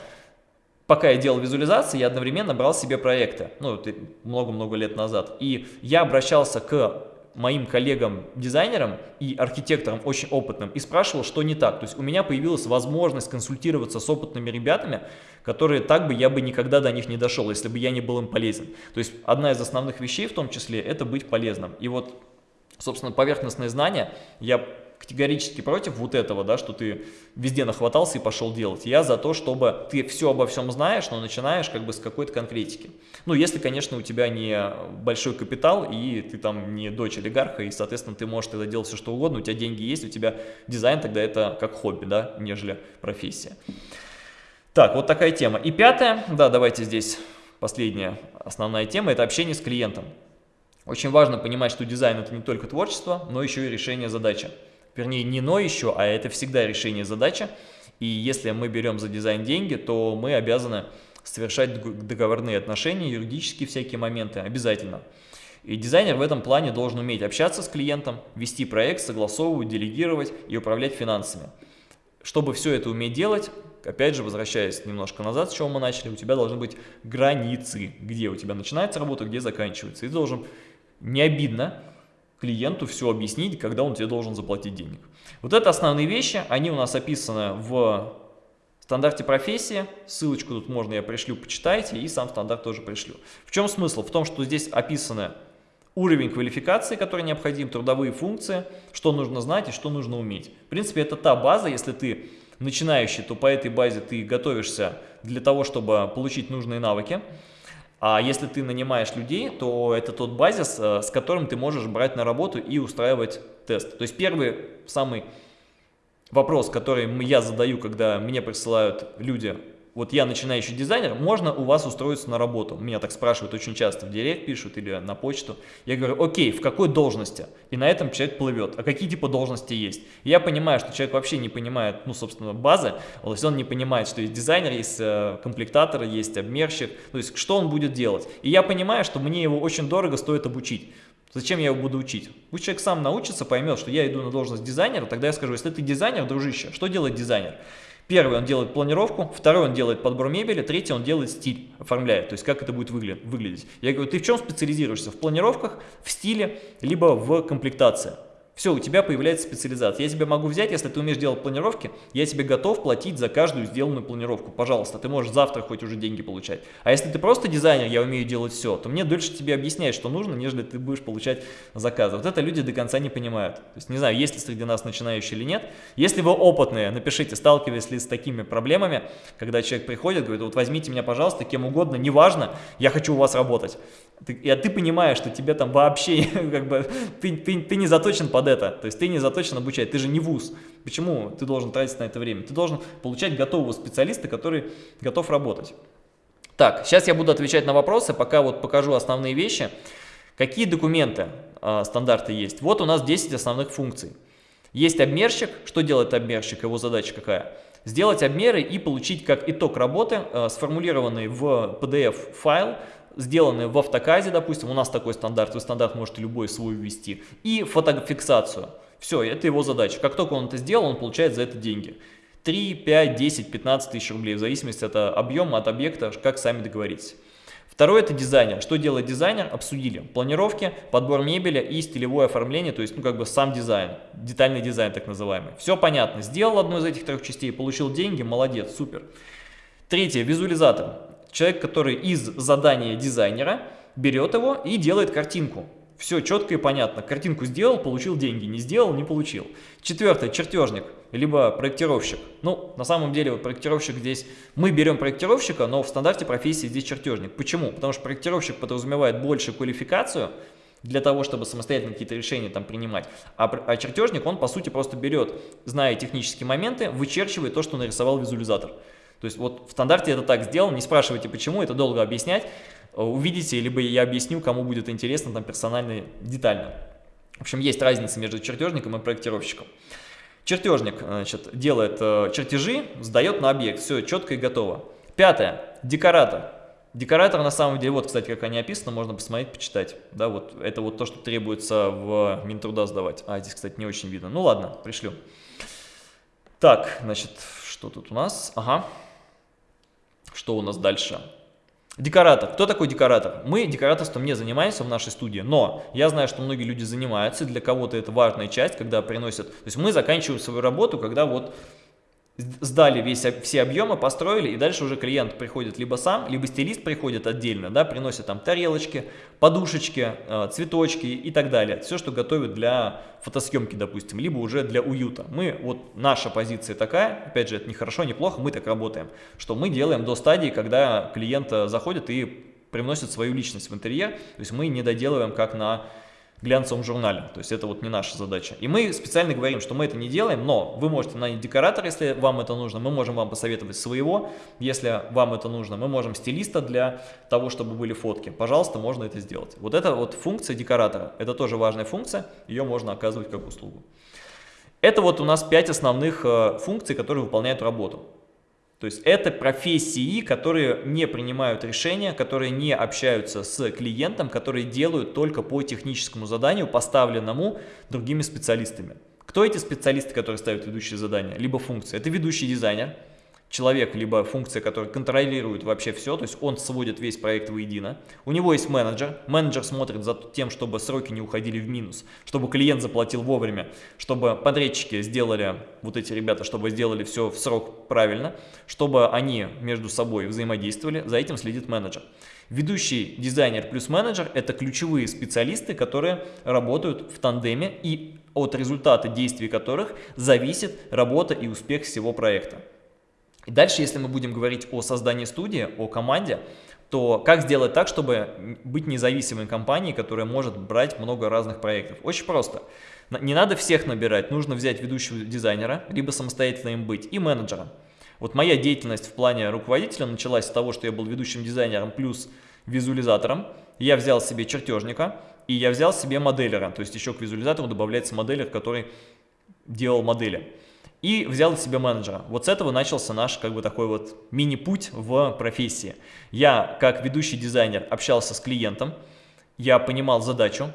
пока я делал визуализации, я одновременно брал себе проекты, ну, много-много лет назад, и я обращался к моим коллегам-дизайнерам и архитекторам очень опытным и спрашивал, что не так. То есть у меня появилась возможность консультироваться с опытными ребятами, которые так бы я бы никогда до них не дошел, если бы я не был им полезен. То есть одна из основных вещей в том числе это быть полезным. И вот, собственно, поверхностное знание я категорически против вот этого, да, что ты везде нахватался и пошел делать. Я за то, чтобы ты все обо всем знаешь, но начинаешь как бы с какой-то конкретики. Ну, если, конечно, у тебя не большой капитал, и ты там не дочь олигарха, и, соответственно, ты можешь тогда делать все, что угодно, у тебя деньги есть, у тебя дизайн, тогда это как хобби, да, нежели профессия. Так, вот такая тема. И пятое, да, давайте здесь последняя основная тема, это общение с клиентом. Очень важно понимать, что дизайн это не только творчество, но еще и решение задачи вернее не но еще, а это всегда решение задачи. И если мы берем за дизайн деньги, то мы обязаны совершать договорные отношения, юридические всякие моменты, обязательно. И дизайнер в этом плане должен уметь общаться с клиентом, вести проект, согласовывать, делегировать и управлять финансами. Чтобы все это уметь делать, опять же, возвращаясь немножко назад, с чего мы начали, у тебя должны быть границы, где у тебя начинается работа, где заканчивается. И ты должен не обидно клиенту все объяснить, когда он тебе должен заплатить денег. Вот это основные вещи, они у нас описаны в стандарте профессии. Ссылочку тут можно я пришлю, почитайте, и сам стандарт тоже пришлю. В чем смысл? В том, что здесь описаны уровень квалификации, который необходим, трудовые функции, что нужно знать и что нужно уметь. В принципе, это та база, если ты начинающий, то по этой базе ты готовишься для того, чтобы получить нужные навыки. А если ты нанимаешь людей, то это тот базис, э, с которым ты можешь брать на работу и устраивать тест. То есть первый, самый вопрос, который я задаю, когда мне присылают люди вот я начинающий дизайнер, можно у вас устроиться на работу? Меня так спрашивают очень часто, в директ пишут или на почту. Я говорю, окей, в какой должности? И на этом человек плывет. А какие типа должности есть? Я понимаю, что человек вообще не понимает, ну, собственно, базы. То есть он не понимает, что есть дизайнер, есть э, комплектатор, есть обмерщик. То есть что он будет делать? И я понимаю, что мне его очень дорого стоит обучить. Зачем я его буду учить? Пусть человек сам научится, поймет, что я иду на должность дизайнера, тогда я скажу, если ты дизайнер, дружище, что делает дизайнер? Первый он делает планировку, второй он делает подбор мебели, третий он делает стиль, оформляет, то есть как это будет выглядеть. Я говорю, ты в чем специализируешься? В планировках, в стиле, либо в комплектации. Все, у тебя появляется специализация. Я тебя могу взять, если ты умеешь делать планировки, я тебе готов платить за каждую сделанную планировку. Пожалуйста, ты можешь завтра хоть уже деньги получать. А если ты просто дизайнер, я умею делать все, то мне дольше тебе объяснять, что нужно, нежели ты будешь получать заказы. Вот это люди до конца не понимают. То есть не знаю, есть ли среди нас начинающие или нет. Если вы опытные, напишите, сталкивались ли с такими проблемами, когда человек приходит, говорит, вот возьмите меня, пожалуйста, кем угодно, неважно, я хочу у вас работать. Ты, и ты понимаешь, что тебе там вообще, как бы, ты, ты, ты не заточен под это. То есть ты не заточен обучать, ты же не вуз. Почему ты должен тратить на это время? Ты должен получать готового специалиста, который готов работать. Так, сейчас я буду отвечать на вопросы, пока вот покажу основные вещи. Какие документы э, стандарты есть? Вот у нас 10 основных функций. Есть обмерщик. Что делает обмерщик? Его задача какая? Сделать обмеры и получить как итог работы э, сформулированный в PDF-файл, сделанный в автоказе, допустим, у нас такой стандарт, вы стандарт можете любой свой ввести, и фотофиксацию. Все, это его задача. Как только он это сделал, он получает за это деньги. 3, 5, 10, 15 тысяч рублей, в зависимости от объема, от объекта, как сами договоритесь. Второе это дизайнер. Что делает дизайнер? Обсудили. Планировки, подбор мебели и стилевое оформление, то есть ну как бы сам дизайн, детальный дизайн так называемый. Все понятно. Сделал одну из этих трех частей, получил деньги, молодец, супер. Третье, визуализатор. Человек, который из задания дизайнера берет его и делает картинку. Все четко и понятно. Картинку сделал, получил деньги. Не сделал, не получил. Четвертое, чертежник, либо проектировщик. Ну, на самом деле, вот проектировщик здесь, мы берем проектировщика, но в стандарте профессии здесь чертежник. Почему? Потому что проектировщик подразумевает большую квалификацию, для того, чтобы самостоятельно какие-то решения там принимать. А, а чертежник, он по сути просто берет, зная технические моменты, вычерчивает то, что нарисовал визуализатор. То есть вот в стандарте это так сделано, не спрашивайте почему, это долго объяснять. Э, увидите, либо я объясню, кому будет интересно там персонально, детально. В общем, есть разница между чертежником и проектировщиком. Чертежник значит, делает э, чертежи, сдает на объект, все четко и готово. Пятое. Декоратор. Декоратор на самом деле, вот, кстати, как они описаны, можно посмотреть, почитать. Да, вот это вот то, что требуется в Минтруда сдавать. А, здесь, кстати, не очень видно. Ну ладно, пришлю. Так, значит, что тут у нас? Ага. Что у нас дальше? Декоратор. Кто такой декоратор? Мы декораторством не занимаемся в нашей студии, но я знаю, что многие люди занимаются, для кого-то это важная часть, когда приносят... То есть мы заканчиваем свою работу, когда вот сдали весь, все объемы, построили, и дальше уже клиент приходит либо сам, либо стилист приходит отдельно, да, приносит там тарелочки, подушечки, э, цветочки и так далее. Все, что готовят для фотосъемки, допустим, либо уже для уюта. Мы, вот наша позиция такая, опять же, это не хорошо, не плохо, мы так работаем, что мы делаем до стадии, когда клиент э, заходит и привносит свою личность в интерьер, то есть мы не доделываем как на глянцевом журнале. То есть это вот не наша задача. И мы специально говорим, что мы это не делаем, но вы можете нанять декоратора, если вам это нужно. Мы можем вам посоветовать своего, если вам это нужно. Мы можем стилиста для того, чтобы были фотки. Пожалуйста, можно это сделать. Вот это вот функция декоратора. Это тоже важная функция. Ее можно оказывать как услугу. Это вот у нас 5 основных э, функций, которые выполняют работу. То есть это профессии, которые не принимают решения, которые не общаются с клиентом, которые делают только по техническому заданию, поставленному другими специалистами. Кто эти специалисты, которые ставят ведущие задания? Либо функции. Это ведущий дизайнер, человек, либо функция, которая контролирует вообще все, то есть он сводит весь проект воедино. У него есть менеджер, менеджер смотрит за тем, чтобы сроки не уходили в минус, чтобы клиент заплатил вовремя, чтобы подрядчики сделали, вот эти ребята, чтобы сделали все в срок правильно, чтобы они между собой взаимодействовали, за этим следит менеджер. Ведущий дизайнер плюс менеджер – это ключевые специалисты, которые работают в тандеме и от результата действий которых зависит работа и успех всего проекта. И дальше, если мы будем говорить о создании студии, о команде, то как сделать так, чтобы быть независимой компанией, которая может брать много разных проектов? Очень просто. Не надо всех набирать, нужно взять ведущего дизайнера, либо самостоятельно им быть, и менеджера. Вот моя деятельность в плане руководителя началась с того, что я был ведущим дизайнером плюс визуализатором. Я взял себе чертежника, и я взял себе моделера, то есть еще к визуализатору добавляется моделер, который делал модели и взял себе менеджера. Вот с этого начался наш как бы такой вот мини-путь в профессии. Я, как ведущий дизайнер, общался с клиентом, я понимал задачу.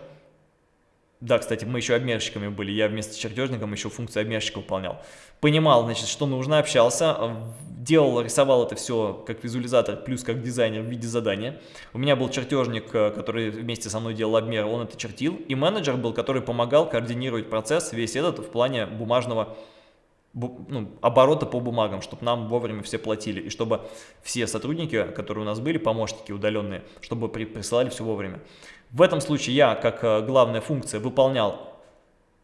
Да, кстати, мы еще обмерщиками были, я вместо чертежником еще функцию обмерщика выполнял. Понимал, значит, что нужно, общался, делал, рисовал это все как визуализатор, плюс как дизайнер в виде задания. У меня был чертежник, э, который вместе со мной делал обмер, он это чертил. И менеджер был, который помогал координировать процесс весь этот в плане бумажного ну, оборота по бумагам, чтобы нам вовремя все платили, и чтобы все сотрудники, которые у нас были, помощники удаленные, чтобы при, присылали все вовремя. В этом случае я, как э, главная функция, выполнял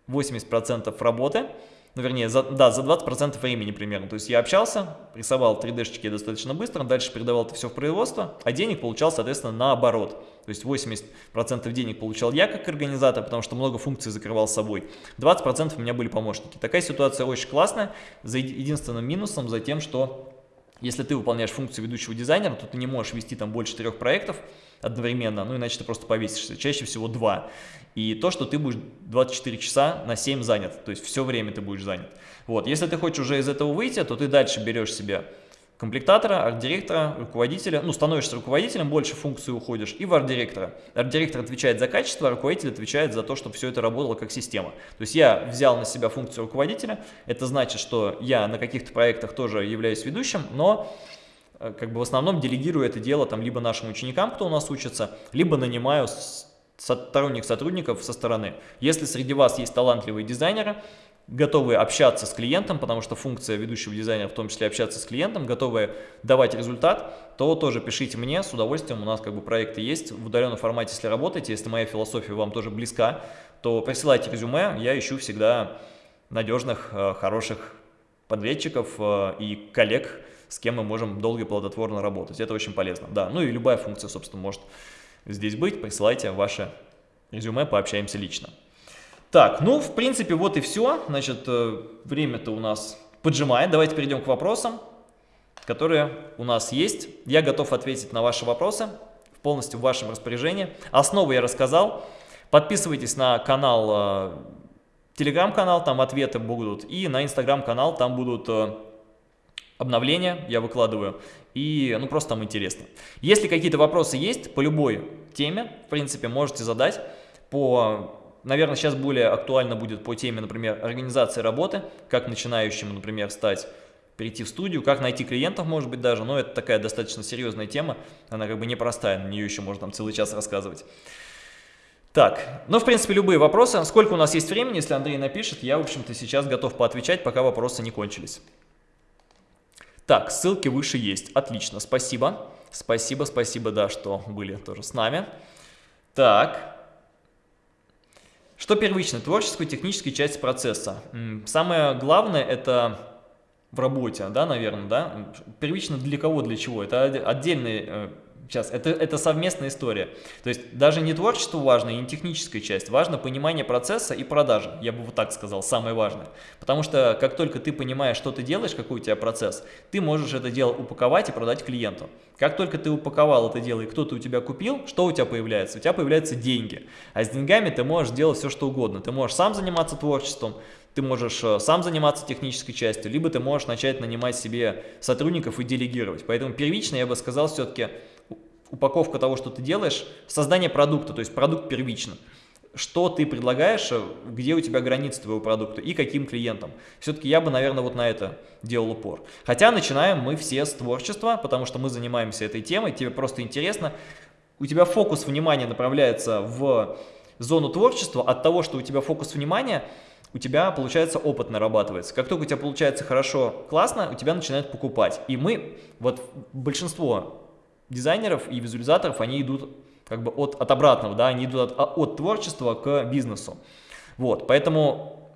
80% работы, ну, вернее, за, да, за 20% времени примерно. То есть я общался, рисовал 3D-шечки достаточно быстро, дальше передавал это все в производство, а денег получал, соответственно, наоборот. То есть 80% денег получал я как организатор, потому что много функций закрывал собой. 20% у меня были помощники. Такая ситуация очень классная, за единственным минусом, за тем, что Если ты выполняешь функцию ведущего дизайнера, то ты не можешь вести там больше трех проектов одновременно, ну иначе ты просто повесишься, чаще всего два. И то, что ты будешь 24 часа на 7 занят, то есть все время ты будешь занят. Вот, если ты хочешь уже из этого выйти, то ты дальше берешь себе комплектатора, арт-директора, руководителя, ну, становишься руководителем, больше функций уходишь, и в арт-директора. Арт-директор отвечает за качество, а руководитель отвечает за то, чтобы все это работало как система. То есть я взял на себя функцию руководителя, это значит, что я на каких-то проектах тоже являюсь ведущим, но э, как бы в основном делегирую это дело там либо нашим ученикам, кто у нас учится, либо нанимаю сторонних сотрудников со стороны. Если среди вас есть талантливые дизайнеры, готовые общаться с клиентом, потому что функция ведущего дизайнера в том числе общаться с клиентом, готовые давать результат, то тоже пишите мне, с удовольствием, у нас как бы проекты есть в удаленном формате, если работаете, если моя философия вам тоже близка, то присылайте резюме, я ищу всегда надежных, э, хороших подрядчиков э, и коллег, с кем мы можем долго и плодотворно работать, это очень полезно, да, ну и любая функция, собственно, может здесь быть, присылайте ваше резюме, пообщаемся лично. Так, ну, в принципе, вот и все. Значит, э, время-то у нас поджимает. Давайте перейдем к вопросам, которые у нас есть. Я готов ответить на ваши вопросы полностью в вашем распоряжении. Основы я рассказал. Подписывайтесь на канал, э, телеграм-канал, там ответы будут. И на инстаграм-канал, там будут э, обновления, я выкладываю. И, ну, просто там интересно. Если какие-то вопросы есть по любой теме, в принципе, можете задать по Наверное, сейчас более актуально будет по теме, например, организации работы, как начинающему, например, стать, перейти в студию, как найти клиентов, может быть, даже, но это такая достаточно серьезная тема, она как бы непростая, на нее еще можно там целый час рассказывать. Так, ну, в принципе, любые вопросы. Сколько у нас есть времени, если Андрей напишет, я, в общем-то, сейчас готов поотвечать, пока вопросы не кончились. Так, ссылки выше есть. Отлично, спасибо. Спасибо, спасибо, да, что были тоже с нами. Так, что первично? Творческую, техническую часть процесса. Самое главное это в работе, да, наверное, да? Первично для кого, для чего? Это отдельный э, Сейчас, это, это совместная история. То есть даже не творчество важно, и не техническая часть. Важно понимание процесса и продажи. Я бы вот так сказал, самое важное. Потому что как только ты понимаешь, что ты делаешь, какой у тебя процесс, ты можешь это дело упаковать и продать клиенту. Как только ты упаковал это дело и кто-то у тебя купил, что у тебя появляется? У тебя появляются деньги. А с деньгами ты можешь делать все, что угодно. Ты можешь сам заниматься творчеством, ты можешь э, сам заниматься технической частью, либо ты можешь начать нанимать себе сотрудников и делегировать. Поэтому первично я бы сказал все-таки упаковка того, что ты делаешь, создание продукта, то есть продукт первично. Что ты предлагаешь, где у тебя границы твоего продукта и каким клиентам. Все-таки я бы, наверное, вот на это делал упор. Хотя начинаем мы все с творчества, потому что мы занимаемся этой темой, тебе просто интересно. У тебя фокус внимания направляется в зону творчества от того, что у тебя фокус внимания у тебя, получается, опыт нарабатывается. Как только у тебя получается хорошо, классно, у тебя начинают покупать. И мы, вот большинство дизайнеров и визуализаторов, они идут как бы от, от обратного, да, они идут от, от творчества к бизнесу. Вот, поэтому,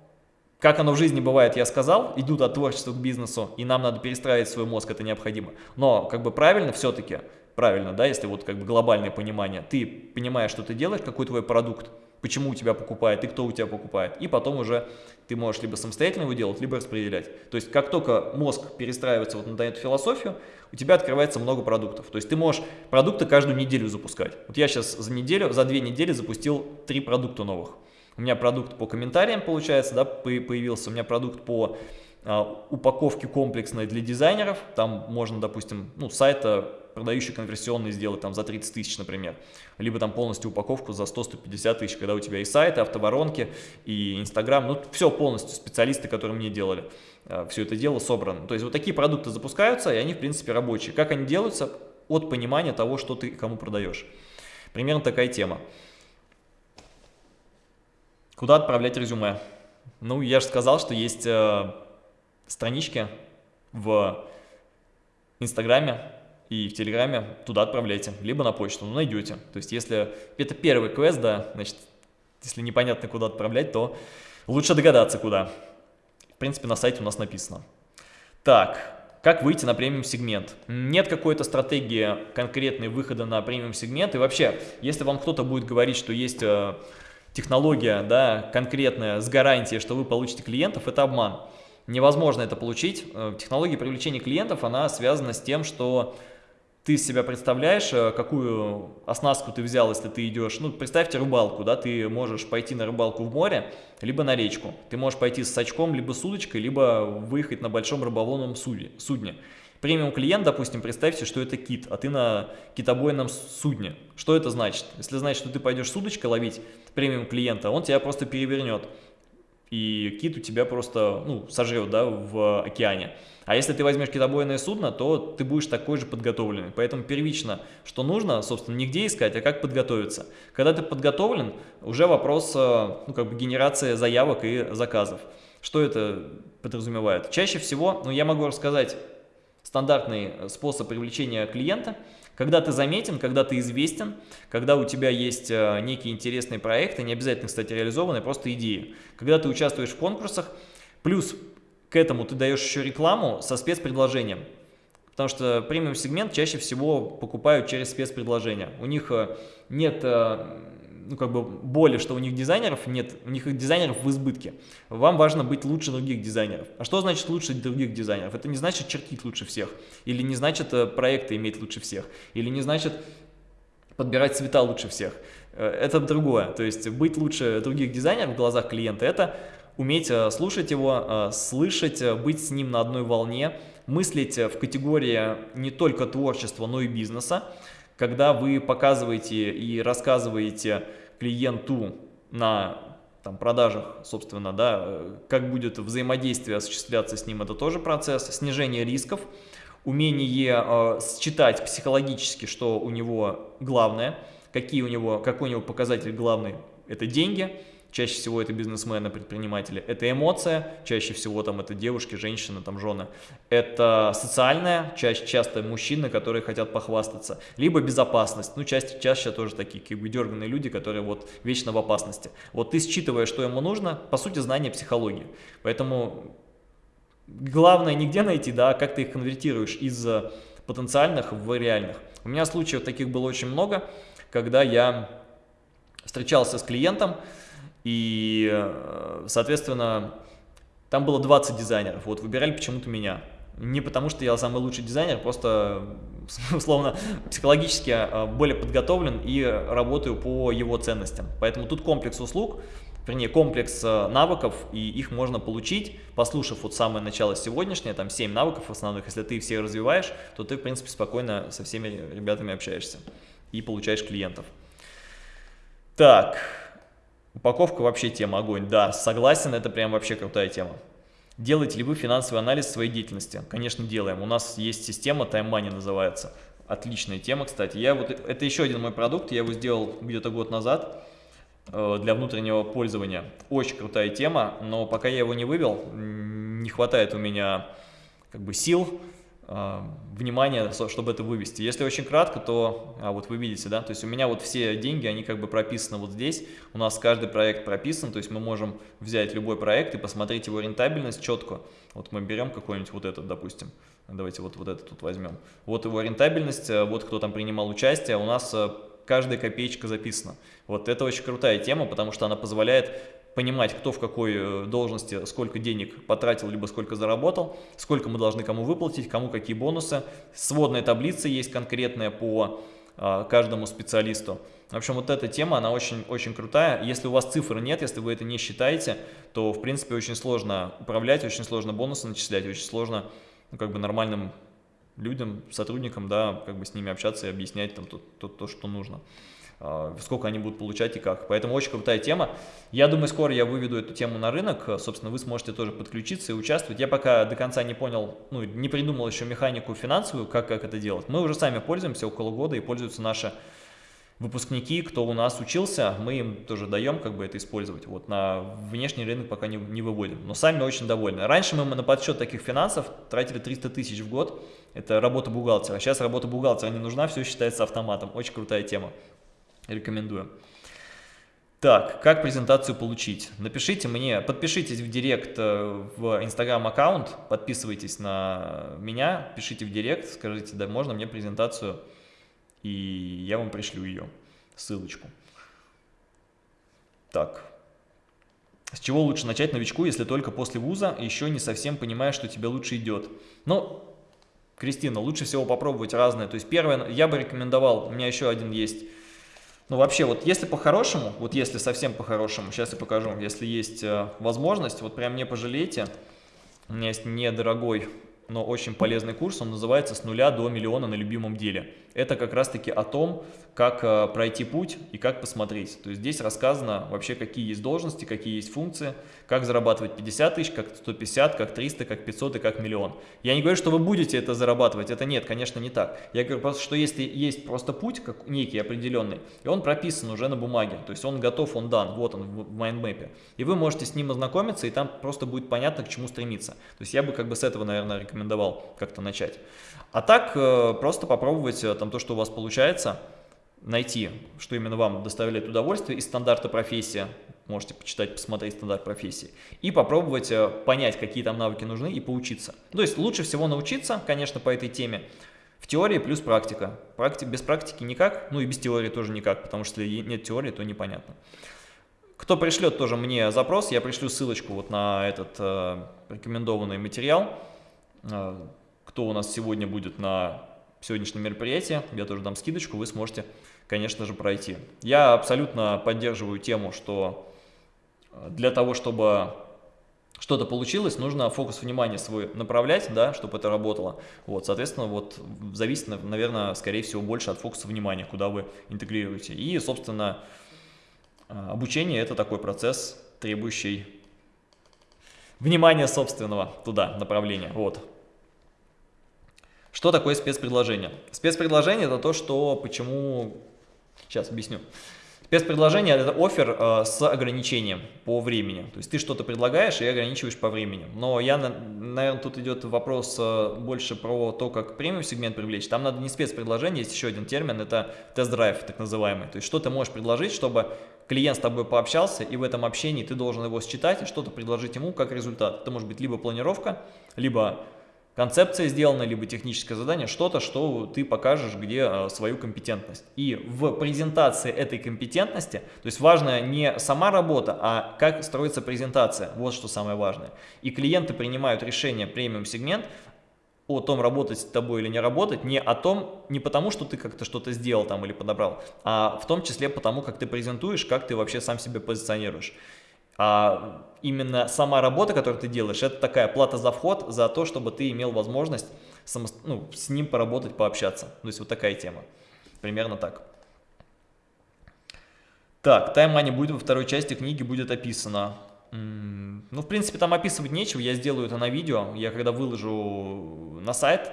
как оно в жизни бывает, я сказал, идут от творчества к бизнесу, и нам надо перестраивать свой мозг, это необходимо. Но, как бы правильно все-таки, правильно, да, если вот как бы глобальное понимание, ты понимаешь, что ты делаешь, какой твой продукт, почему у тебя покупает и кто у тебя покупает. И потом уже ты можешь либо самостоятельно его делать, либо распределять. То есть как только мозг перестраивается вот на эту философию, у тебя открывается много продуктов. То есть ты можешь продукты каждую неделю запускать. Вот я сейчас за неделю, за две недели запустил три продукта новых. У меня продукт по комментариям получается, да, появился. У меня продукт по а, упаковке комплексной для дизайнеров. Там можно, допустим, ну, сайта продающий конверсионный сделать там за 30 тысяч, например. Либо там полностью упаковку за 100-150 тысяч, когда у тебя и сайты, автоворонки, и Инстаграм, ну все полностью, специалисты, которые мне делали, э, все это дело собрано. То есть вот такие продукты запускаются, и они в принципе рабочие. Как они делаются? От понимания того, что ты кому продаешь. Примерно такая тема. Куда отправлять резюме? Ну, я же сказал, что есть э, странички в Инстаграме, и в Телеграме туда отправляйте, либо на почту, ну, найдете. То есть, если это первый квест, да, значит, если непонятно, куда отправлять, то лучше догадаться, куда. В принципе, на сайте у нас написано. Так, как выйти на премиум-сегмент? Нет какой-то стратегии конкретной выхода на премиум-сегмент. И вообще, если вам кто-то будет говорить, что есть э, технология да, конкретная с гарантией, что вы получите клиентов, это обман. невозможно это получить. Э, технология привлечения клиентов, она связана с тем, что ты себя представляешь, э, какую оснастку ты взял, если ты идешь, ну, представьте рыбалку, да, ты можешь пойти на рыбалку в море, либо на речку. Ты можешь пойти с сачком, либо с удочкой, либо выехать на большом рыболовном судне. Премиум клиент, допустим, представьте, что это кит, а ты на китобойном судне. Что это значит? Если значит, что ты пойдешь с удочкой ловить премиум клиента, он тебя просто перевернет. И кит у тебя просто ну, сожрет да, в океане. А если ты возьмешь китобойное судно, то ты будешь такой же подготовленный. Поэтому первично, что нужно, собственно, не где искать, а как подготовиться. Когда ты подготовлен, уже вопрос э, ну, как бы генерации заявок и заказов. Что это подразумевает? Чаще всего, ну я могу рассказать стандартный э, способ привлечения клиента, когда ты заметен, когда ты известен, когда у тебя есть э, некие интересные проекты, не обязательно, кстати, реализованные, просто идеи. Когда ты участвуешь в конкурсах, плюс к этому ты даешь еще рекламу со спецпредложением. Потому что премиум сегмент чаще всего покупают через спецпредложения. У них э, нет ну, как бы боли, что у них дизайнеров нет, у них дизайнеров в избытке. Вам важно быть лучше других дизайнеров. А что значит лучше других дизайнеров? Это не значит чертить лучше всех, или не значит э, проекты иметь лучше всех, или не значит подбирать цвета лучше всех. Э, это другое. То есть быть лучше других дизайнеров в глазах клиента – это уметь э, слушать его, слышать, быть с ним на одной волне, мыслить в категории не только творчества, но и бизнеса, когда вы показываете и рассказываете клиенту на там, продажах, собственно, да, как будет взаимодействие осуществляться с ним, это тоже процесс, снижение рисков, умение э, считать психологически, что у него главное, какие у него, какой у него показатель главный, это деньги, чаще всего это бизнесмены, предприниматели, это эмоция, чаще всего там это девушки, женщины, там жены, это социальная, чаще, часто мужчины, которые хотят похвастаться, либо безопасность, ну чаще, чаще тоже такие как бы дерганные люди, которые вот вечно в опасности. Вот ты считывая, что ему нужно, по сути знание психологии, поэтому главное нигде найти, да, как ты их конвертируешь из потенциальных в реальных. У меня случаев таких было очень много, когда я встречался с клиентом, и, э, соответственно, там было 20 дизайнеров. Вот выбирали почему-то меня. Не потому, что я самый лучший дизайнер, просто, условно, психологически э, более подготовлен и работаю по его ценностям. Поэтому тут комплекс услуг, вернее, комплекс э, навыков, и их можно получить, послушав вот самое начало сегодняшнее, там 7 навыков основных. Если ты все развиваешь, то ты, в принципе, спокойно со всеми ребятами общаешься и получаешь клиентов. Так, Упаковка вообще тема огонь. Да, согласен, это прям вообще крутая тема. Делаете ли вы финансовый анализ своей деятельности? Конечно, делаем. У нас есть система, Time Money называется. Отличная тема, кстати. Я вот, это еще один мой продукт, я его сделал где-то год назад э, для внутреннего пользования. Очень крутая тема, но пока я его не вывел, не хватает у меня как бы сил, внимание, чтобы это вывести. Если очень кратко, то а вот вы видите, да, то есть у меня вот все деньги, они как бы прописаны вот здесь, у нас каждый проект прописан, то есть мы можем взять любой проект и посмотреть его рентабельность четко. Вот мы берем какой-нибудь вот этот, допустим, давайте вот, вот этот тут возьмем. Вот его рентабельность, э, вот кто там принимал участие, у нас э, каждая копеечка записана. Вот это очень крутая тема, потому что она позволяет понимать, кто в какой э, должности, сколько денег потратил, либо сколько заработал, сколько мы должны кому выплатить, кому какие бонусы. Сводная таблица есть конкретная по а, каждому специалисту. В общем, вот эта тема, она очень, очень крутая. Если у вас цифр нет, если вы это не считаете, то, в принципе, очень сложно управлять, очень сложно бонусы начислять, очень сложно ну, как бы нормальным людям, сотрудникам, да, как бы с ними общаться и объяснять там то, то, то что нужно. А, сколько они будут получать и как. Поэтому очень крутая тема. Я думаю, скоро я выведу эту тему на рынок, собственно, вы сможете тоже подключиться и участвовать. Я пока до конца не понял, ну, не придумал еще механику финансовую, как, как это делать. Мы уже сами пользуемся около года и пользуются наши выпускники, кто у нас учился, мы им тоже даем как бы это использовать. Вот на внешний рынок пока не, не выводим, но сами очень довольны. Раньше мы на подсчет таких финансов тратили 300 тысяч в год, это работа бухгалтера. Сейчас работа бухгалтера не нужна, все считается автоматом. Очень крутая тема. Рекомендую. Так, как презентацию получить? Напишите мне, подпишитесь в директ э, в инстаграм аккаунт, подписывайтесь на меня, пишите в директ, скажите, да можно мне презентацию, и я вам пришлю ее, ссылочку. Так, С чего лучше начать новичку, если только после вуза, еще не совсем понимаешь, что тебе лучше идет? Ну, Кристина, лучше всего попробовать разное. То есть первое, я бы рекомендовал, у меня еще один есть. Ну вообще, вот если по-хорошему, вот если совсем по-хорошему, сейчас я покажу, если есть э, возможность, вот прям не пожалейте, у меня есть недорогой но очень полезный курс, он называется «С нуля до миллиона на любимом деле». Это как раз-таки о том, как э, пройти путь и как посмотреть. То есть здесь рассказано вообще, какие есть должности, какие есть функции, как зарабатывать 50 тысяч, как 150, как 300, как 500 и как миллион. Я не говорю, что вы будете это зарабатывать, это нет, конечно, не так. Я говорю просто, что если есть просто путь, как некий определенный, и он прописан уже на бумаге, то есть он готов, он дан, вот он в майндмэпе, и вы можете с ним ознакомиться, и там просто будет понятно, к чему стремиться. То есть я бы как бы с этого, наверное, рекомендовал как-то начать. А так, э, просто попробовать э, там то, что у вас получается, найти, что именно вам доставляет удовольствие из стандарта профессии, можете почитать, посмотреть стандарт профессии, и попробовать э, понять, какие там навыки нужны и поучиться. То есть лучше всего научиться, конечно, по этой теме, в теории плюс практика. Практи без практики никак, ну и без теории тоже никак, потому что если нет теории, то непонятно. Кто пришлет тоже мне запрос, я пришлю ссылочку вот на этот э, рекомендованный материал, кто у нас сегодня будет на сегодняшнем мероприятии, я тоже дам скидочку, вы сможете, конечно же, пройти. Я абсолютно поддерживаю тему, что э, для того, чтобы что-то получилось, нужно фокус внимания свой направлять, да, чтобы это работало. Вот, соответственно, вот зависит, наверное, скорее всего, больше от фокуса внимания, куда вы интегрируете. И, собственно, э, обучение – это такой процесс, требующий внимания собственного туда, направления. Вот. Что такое спецпредложение? Спецпредложение это то, что, почему, сейчас объясню. Спецпредложение это офер э, с ограничением по времени. То есть ты что-то предлагаешь и ограничиваешь по времени. Но я, наверное, тут идет вопрос э, больше про то, как премиум сегмент привлечь. Там надо не спецпредложение, есть еще один термин, это тест-драйв так называемый. То есть что ты можешь предложить, чтобы клиент с тобой пообщался, и в этом общении ты должен его считать и что-то предложить ему как результат. Это может быть либо планировка, либо концепция сделана, либо техническое задание, что-то, что ты покажешь, где а, свою компетентность. И в презентации этой компетентности, то есть важно не сама работа, а как строится презентация, вот что самое важное. И клиенты принимают решение премиум-сегмент о том, работать с тобой или не работать, не о том, не потому, что ты как-то что-то сделал там или подобрал, а в том числе потому, как ты презентуешь, как ты вообще сам себя позиционируешь а именно сама работа, которую ты делаешь, это такая плата за вход, за то, чтобы ты имел возможность само, ну, с ним поработать, пообщаться. То есть вот такая тема. Примерно так. Так, Money будет во второй части книги, будет описано. Ну, в принципе, там описывать нечего, я сделаю это на видео. Я когда выложу на сайт,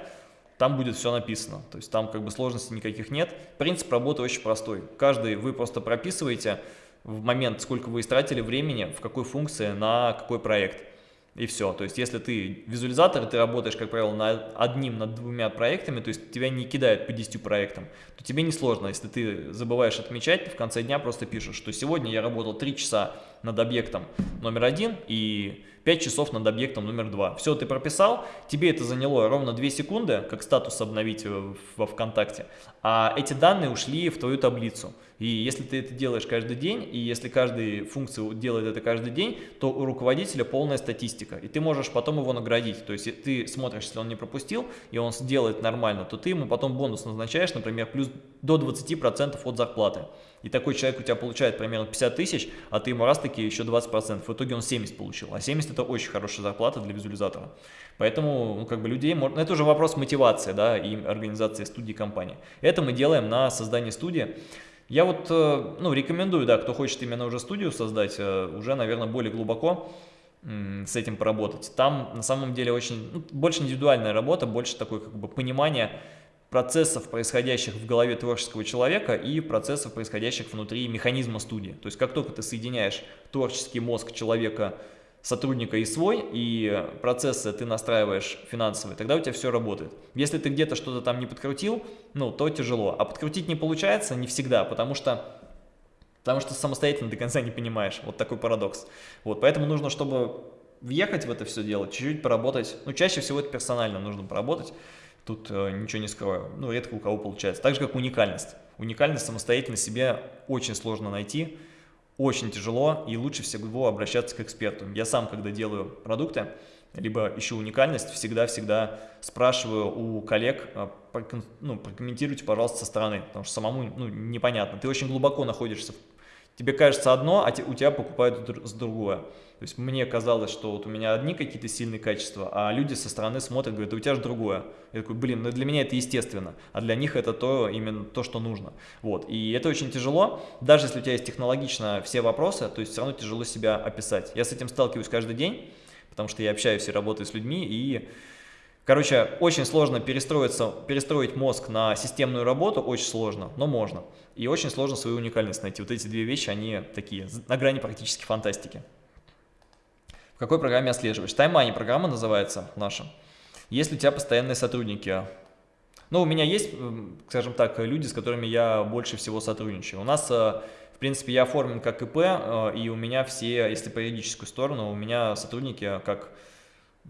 там будет все написано. То есть там как бы сложностей никаких нет. Принцип работы очень простой. Каждый вы просто прописываете в момент, сколько вы истратили времени, в какой функции, на какой проект. И все. То есть, если ты визуализатор, ты работаешь, как правило, над одним, над двумя проектами, то есть тебя не кидают по 10 проектам, то тебе не сложно. Если ты забываешь отмечать, ты в конце дня просто пишешь, что сегодня я работал 3 часа над объектом номер один и 5 часов над объектом номер два. Все, ты прописал, тебе это заняло ровно 2 секунды, как статус обновить во ВКонтакте, а эти данные ушли в твою таблицу. И если ты это делаешь каждый день, и если каждый функция делает это каждый день, то у руководителя полная статистика, и ты можешь потом его наградить. То есть ты смотришь, если он не пропустил, и он сделает нормально, то ты ему потом бонус назначаешь, например, плюс до 20% от зарплаты. И такой человек у тебя получает примерно 50 тысяч, а ты ему раз таки еще 20%. В итоге он 70 получил. А 70 это очень хорошая зарплата для визуализатора. Поэтому, ну, как бы людей, можно... это уже вопрос мотивации, да, и организации студии компании. Это мы делаем на создании студии. Я вот, э, ну, рекомендую, да, кто хочет именно уже студию создать, э, уже, наверное, более глубоко с этим поработать. Там, на самом деле, очень, ну, больше индивидуальная работа, больше такое, как бы, понимание процессов, происходящих в голове творческого человека и процессов, происходящих внутри механизма студии. То есть, как только ты соединяешь творческий мозг человека сотрудника и свой, и процессы ты настраиваешь финансовые, тогда у тебя все работает. Если ты где-то что-то там не подкрутил, ну, то тяжело. А подкрутить не получается не всегда, потому что, потому что самостоятельно до конца не понимаешь. Вот такой парадокс. Вот, поэтому нужно, чтобы въехать в это все дело, чуть-чуть поработать. Ну, чаще всего это персонально нужно поработать. Тут э, ничего не скрою. Ну, редко у кого получается. Так же, как уникальность. Уникальность самостоятельно себе очень сложно найти очень тяжело и лучше всего обращаться к эксперту. Я сам, когда делаю продукты, либо ищу уникальность, всегда-всегда спрашиваю у коллег, а, ну, прокомментируйте, пожалуйста, со стороны, потому что самому ну, непонятно. Ты очень глубоко находишься, тебе кажется одно, а у тебя покупают с другое. То есть мне казалось, что вот у меня одни какие-то сильные качества, а люди со стороны смотрят, говорят, у тебя же другое. Я такой, блин, ну для меня это естественно, а для них это то, именно то, что нужно. Вот, и это очень тяжело, даже если у тебя есть технологично все вопросы, то есть все равно тяжело себя описать. Я с этим сталкиваюсь каждый день, потому что я общаюсь и работаю с людьми, и Короче, очень сложно перестроиться, перестроить мозг на системную работу, очень сложно, но можно. И очень сложно свою уникальность найти. Вот эти две вещи, они такие, на грани практически фантастики. В какой программе отслеживаешь? TimeMoney программа называется наша. Есть ли у тебя постоянные сотрудники? Ну, у меня есть, скажем так, люди, с которыми я больше всего сотрудничаю. У нас, э, в принципе, я оформлен как ИП, э, и у меня все, если по юридическую сторону, у меня сотрудники как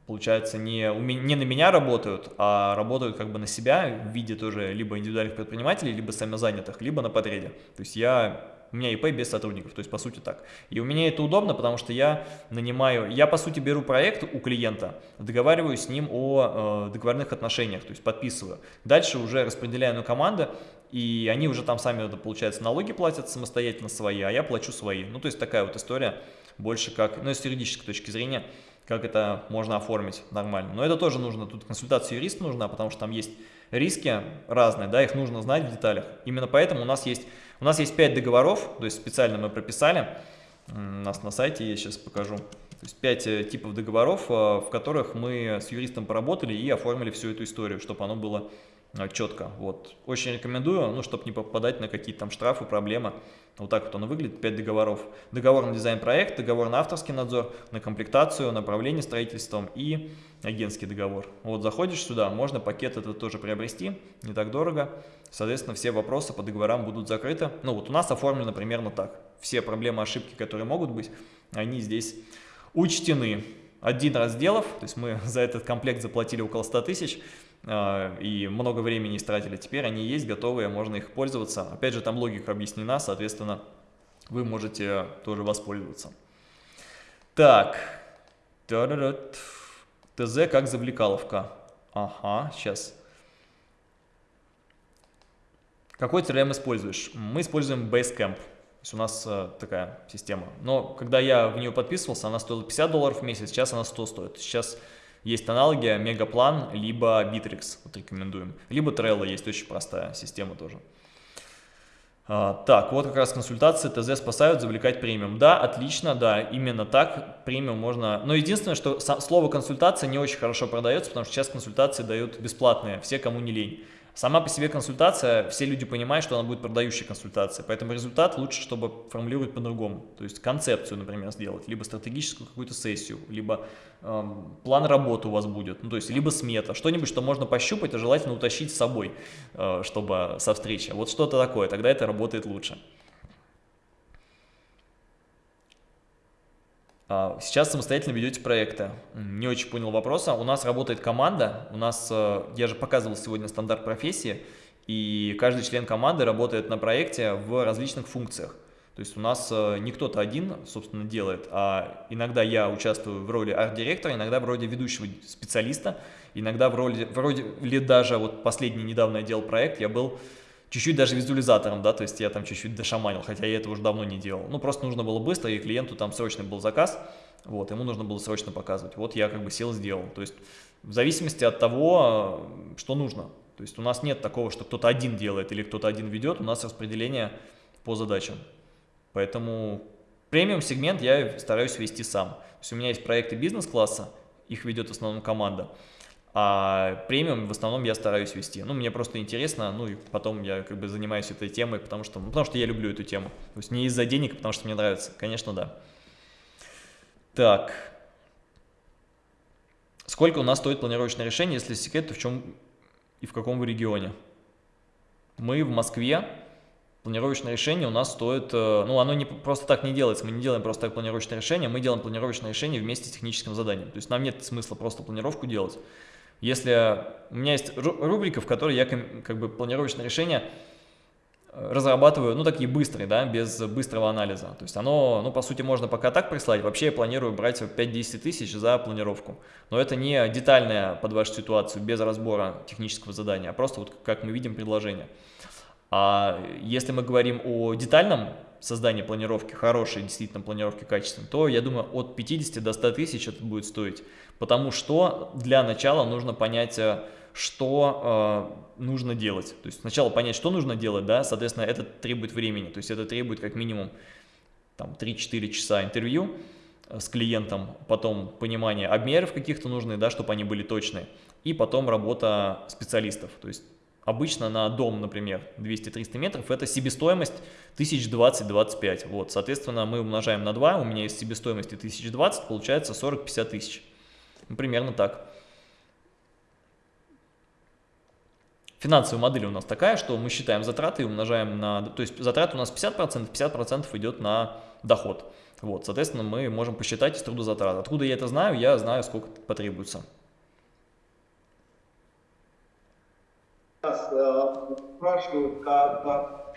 получается, не, не на меня работают, а работают как бы на себя в виде тоже либо индивидуальных предпринимателей, либо самозанятых, либо на подреде. То есть я у меня ИП без сотрудников, то есть по сути так. И у меня это удобно, потому что я нанимаю, я по сути беру проект у клиента, договариваюсь с ним о э, договорных отношениях, то есть подписываю. Дальше уже распределяю на команды, и они уже там сами, получается, налоги платят самостоятельно свои, а я плачу свои. Ну, то есть такая вот история, больше как, ну, с юридической точки зрения, как это можно оформить нормально. Но это тоже нужно, тут консультация юриста нужна, потому что там есть риски разные, да, их нужно знать в деталях. Именно поэтому у нас есть у нас есть 5 договоров, то есть специально мы прописали, у нас на сайте я сейчас покажу. То есть 5 э, типов договоров, э, в которых мы с юристом поработали и оформили всю эту историю, чтобы оно было четко. Вот. Очень рекомендую, ну, чтобы не попадать на какие-то там штрафы, проблемы. Вот так вот оно выглядит, 5 договоров. Договор на дизайн-проект, договор на авторский надзор, на комплектацию, на управление строительством и агентский договор. Вот заходишь сюда, можно пакет этот тоже приобрести, не так дорого. Соответственно, все вопросы по договорам будут закрыты. Ну вот у нас оформлено примерно так. Все проблемы, ошибки, которые могут быть, они здесь учтены. Один разделов, то есть мы за этот комплект заплатили около 100 тысяч, и много времени истратили. Теперь они есть, готовые, можно их пользоваться. Опять же, там логика объяснена, соответственно, вы можете тоже воспользоваться. Так, ТЗ как завлекаловка. Ага, сейчас. Какой CRM используешь? Мы используем Basecamp. То есть у нас э, такая система. Но когда я в нее подписывался, она стоила 50 долларов в месяц, сейчас она 100 стоит. Сейчас есть аналоги Мегаплан, либо Bittrex, вот рекомендуем. Либо Trello есть очень простая система тоже. А, так, вот как раз консультации ТЗ спасают завлекать премиум. Да, отлично, да, именно так премиум можно... Но единственное, что слово консультация не очень хорошо продается, потому что сейчас консультации дают бесплатные, все, кому не лень. Сама по себе консультация, все люди понимают, что она будет продающей консультацией, поэтому результат лучше, чтобы формулировать по-другому. То есть концепцию, например, сделать, либо стратегическую какую-то сессию, либо эм, план работы у вас будет, ну, то есть либо смета, что-нибудь, что можно пощупать, а желательно утащить с собой, э, чтобы со встречи. Вот что-то такое, тогда это работает лучше. Сейчас самостоятельно ведете проекты. Не очень понял вопроса. У нас работает команда. У нас, э, я же показывал сегодня стандарт профессии, и каждый член команды работает на проекте в различных функциях. То есть у нас э, не кто-то один, собственно, делает, а иногда я участвую в роли арт-директора, иногда в роли ведущего специалиста, иногда в роли, вроде ли даже, вот последний недавно я делал проект, я был чуть-чуть даже визуализатором, да, то есть я там чуть-чуть дошаманил, хотя я это уже давно не делал. Ну, просто нужно было быстро, и клиенту там срочный был заказ, вот, ему нужно было срочно показывать. Вот я как бы сел, сделал. То есть в зависимости от того, что нужно. То есть у нас нет такого, что кто-то один делает или кто-то один ведет, у нас распределение по задачам. Поэтому премиум сегмент я стараюсь вести сам. То есть у меня есть проекты бизнес-класса, их ведет в основном команда. А премиум в основном я стараюсь вести. Ну, мне просто интересно, ну и потом я как бы занимаюсь этой темой, потому что, ну, потому что я люблю эту тему. То есть не из-за денег, потому что мне нравится. Конечно, да. Так. Сколько у нас стоит планировочное решение, если секрет, то в чем и в каком регионе? Мы в Москве. Планировочное решение у нас стоит, э, ну оно не просто так не делается, мы не делаем просто так планировочное решение, мы делаем планировочное решение вместе с техническим заданием. То есть нам нет смысла просто планировку делать. Если у меня есть рубрика, в которой я как бы планировочное решение разрабатываю, ну, такие быстрые, да, без быстрого анализа. То есть оно, ну, по сути, можно пока так прислать. Вообще я планирую брать 5-10 тысяч за планировку. Но это не детальная под вашу ситуацию, без разбора технического задания, а просто вот как мы видим предложение. А если мы говорим о детальном создании планировки, хорошей действительно планировки качественной, то я думаю от 50 до 100 тысяч это будет стоить. Потому что для начала нужно понять э, что э, нужно делать. То есть сначала понять, что нужно делать, да, соответственно, это требует времени, то есть это требует как минимум там 3-4 часа интервью э, с клиентом, потом понимание обмеров каких-то нужных, да, чтобы они были точные, и потом работа специалистов. То есть обычно на дом, например, 200-300 метров, это себестоимость 1020-25. Вот, соответственно, мы умножаем на 2, у меня есть себестоимости 1020, получается 40-50 тысяч. Ну, примерно так. Финансовая модель у нас такая, что мы считаем затраты и умножаем на... То есть затраты у нас 50%, 50% идет на доход. Вот, соответственно, мы можем посчитать из трудозатрат. Откуда я это знаю? Я знаю, сколько потребуется. Э, спрашивают, как,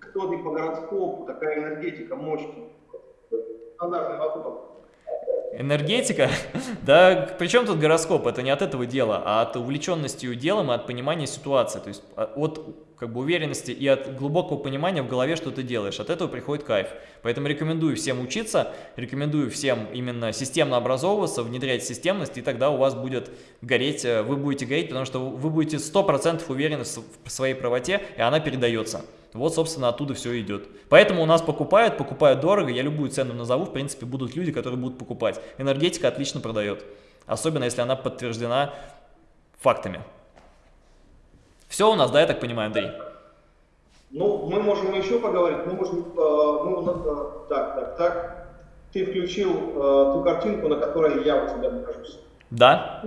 кто ты по гороскопу, такая энергетика, мощь. Стандартный вопрос. Энергетика? да, причем тут гороскоп? Это не от этого дела, а от увлеченности делом и от понимания ситуации. То есть а, от как бы уверенности и от глубокого понимания в голове, что ты делаешь. От этого приходит кайф. Поэтому рекомендую всем учиться, рекомендую всем именно системно образовываться, внедрять системность, и тогда у вас будет гореть, э, вы будете гореть, потому что вы будете 100% уверены в своей правоте, и она передается. Вот, собственно, оттуда все идет. Поэтому у нас покупают, покупают дорого. Я любую цену назову, в принципе, будут люди, которые будут покупать. Энергетика отлично продает. Особенно, если она подтверждена фактами. Все у нас, да, я так понимаю, Андрей? Ну, мы можем еще поговорить. Мы можем, э, ну, э, так, так, так. Ты включил э, ту картинку, на которой я у тебя нахожусь. Да.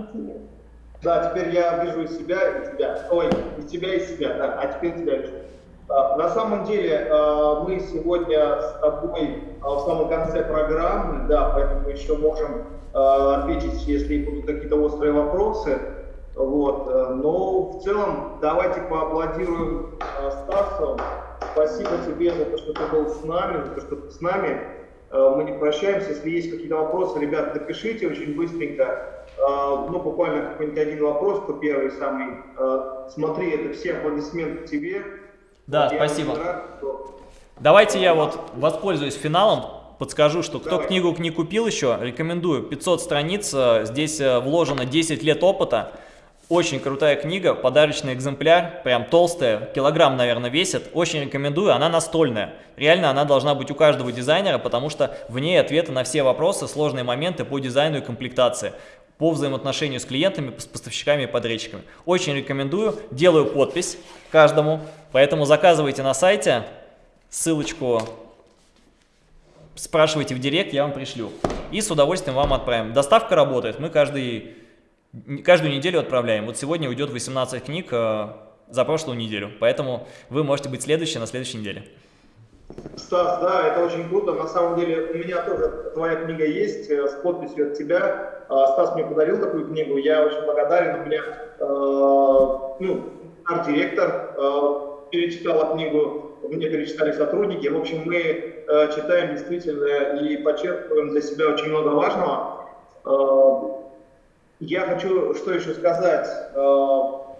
Да, теперь я вижу и себя, и тебя. Ой, и тебя, и себя, да. А теперь тебя вижу. На самом деле а, мы сегодня с тобой а, в самом конце программы, да, поэтому еще можем ответить, если будут какие-то острые вопросы. Вот. Э, но в целом давайте поаплодируем Стасу. Спасибо тебе за то, что ты был с нами, за то, что ты с нами. Э, мы не прощаемся. Если есть какие-то вопросы, ребят, напишите очень быстренько. Ну, буквально какой-нибудь один вопрос, кто первый самый. Смотри, это все аплодисменты тебе. Да, я спасибо. Рад, что... Давайте я вот воспользуюсь финалом, подскажу, что кто Давай. книгу не купил еще, рекомендую. 500 страниц, э, здесь э, вложено 10 лет опыта. Очень крутая книга, подарочный экземпляр, прям толстая, килограмм, наверное, весит. Очень рекомендую, она настольная. Реально она должна быть у каждого дизайнера, потому что в ней ответы на все вопросы, сложные моменты по дизайну и комплектации по взаимоотношению с клиентами, с поставщиками и подрядчиками. Очень рекомендую, делаю подпись каждому, поэтому заказывайте на сайте, ссылочку спрашивайте в директ, я вам пришлю. И с удовольствием вам отправим. Доставка работает, мы каждый, каждую неделю отправляем. Вот сегодня уйдет 18 книг э, за прошлую неделю, поэтому вы можете быть следующие на следующей неделе. Стас, да, это очень круто. На самом деле у меня тоже твоя книга есть э, с подписью от тебя. А, Стас мне подарил такую книгу, я очень благодарен. У меня э, ну, арт-директор э, перечитала книгу, мне перечитали сотрудники. В общем, мы э, читаем действительно и подчеркиваем для себя очень много важного. Э, я хочу что еще сказать. Э,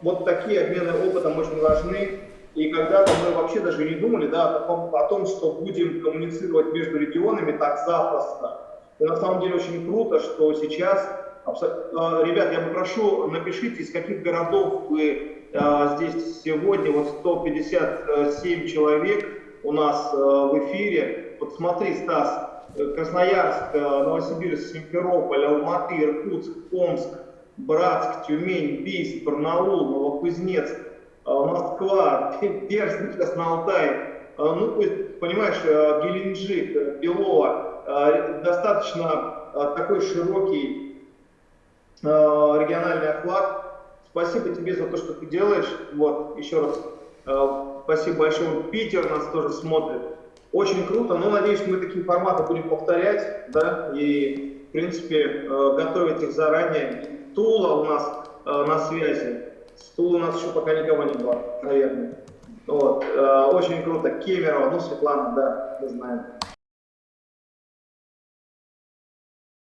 вот такие обмены опытом очень важны. И когда-то мы вообще даже не думали да, о, том, о том, что будем коммуницировать между регионами так запросто. И на самом деле очень круто, что сейчас, а, ребят, я попрошу, напишите, из каких городов вы здесь сегодня, вот 157 человек у нас а, в эфире. Вот смотри, Стас, Красноярск, Новосибирск, Симферополь, Алматы, Иркутск, Омск, Братск, Тюмень, Бийск, Барнаул, Новокузнецк, Москва, Перск, Красноалтай, ну, то есть, понимаешь, Геленджик, Белова, Э, достаточно э, такой широкий э, региональный охват. Спасибо тебе за то, что ты делаешь. Вот, еще раз спасибо большое. Питер нас тоже смотрит. Очень круто, но надеюсь, мы такие форматы будем повторять, да, и, в принципе, готовить их заранее. Тула у нас на связи. С Тулы у нас еще пока никого не было, наверное. Вот, э, очень круто. Кемерово, ну, Светлана, да, мы знаем.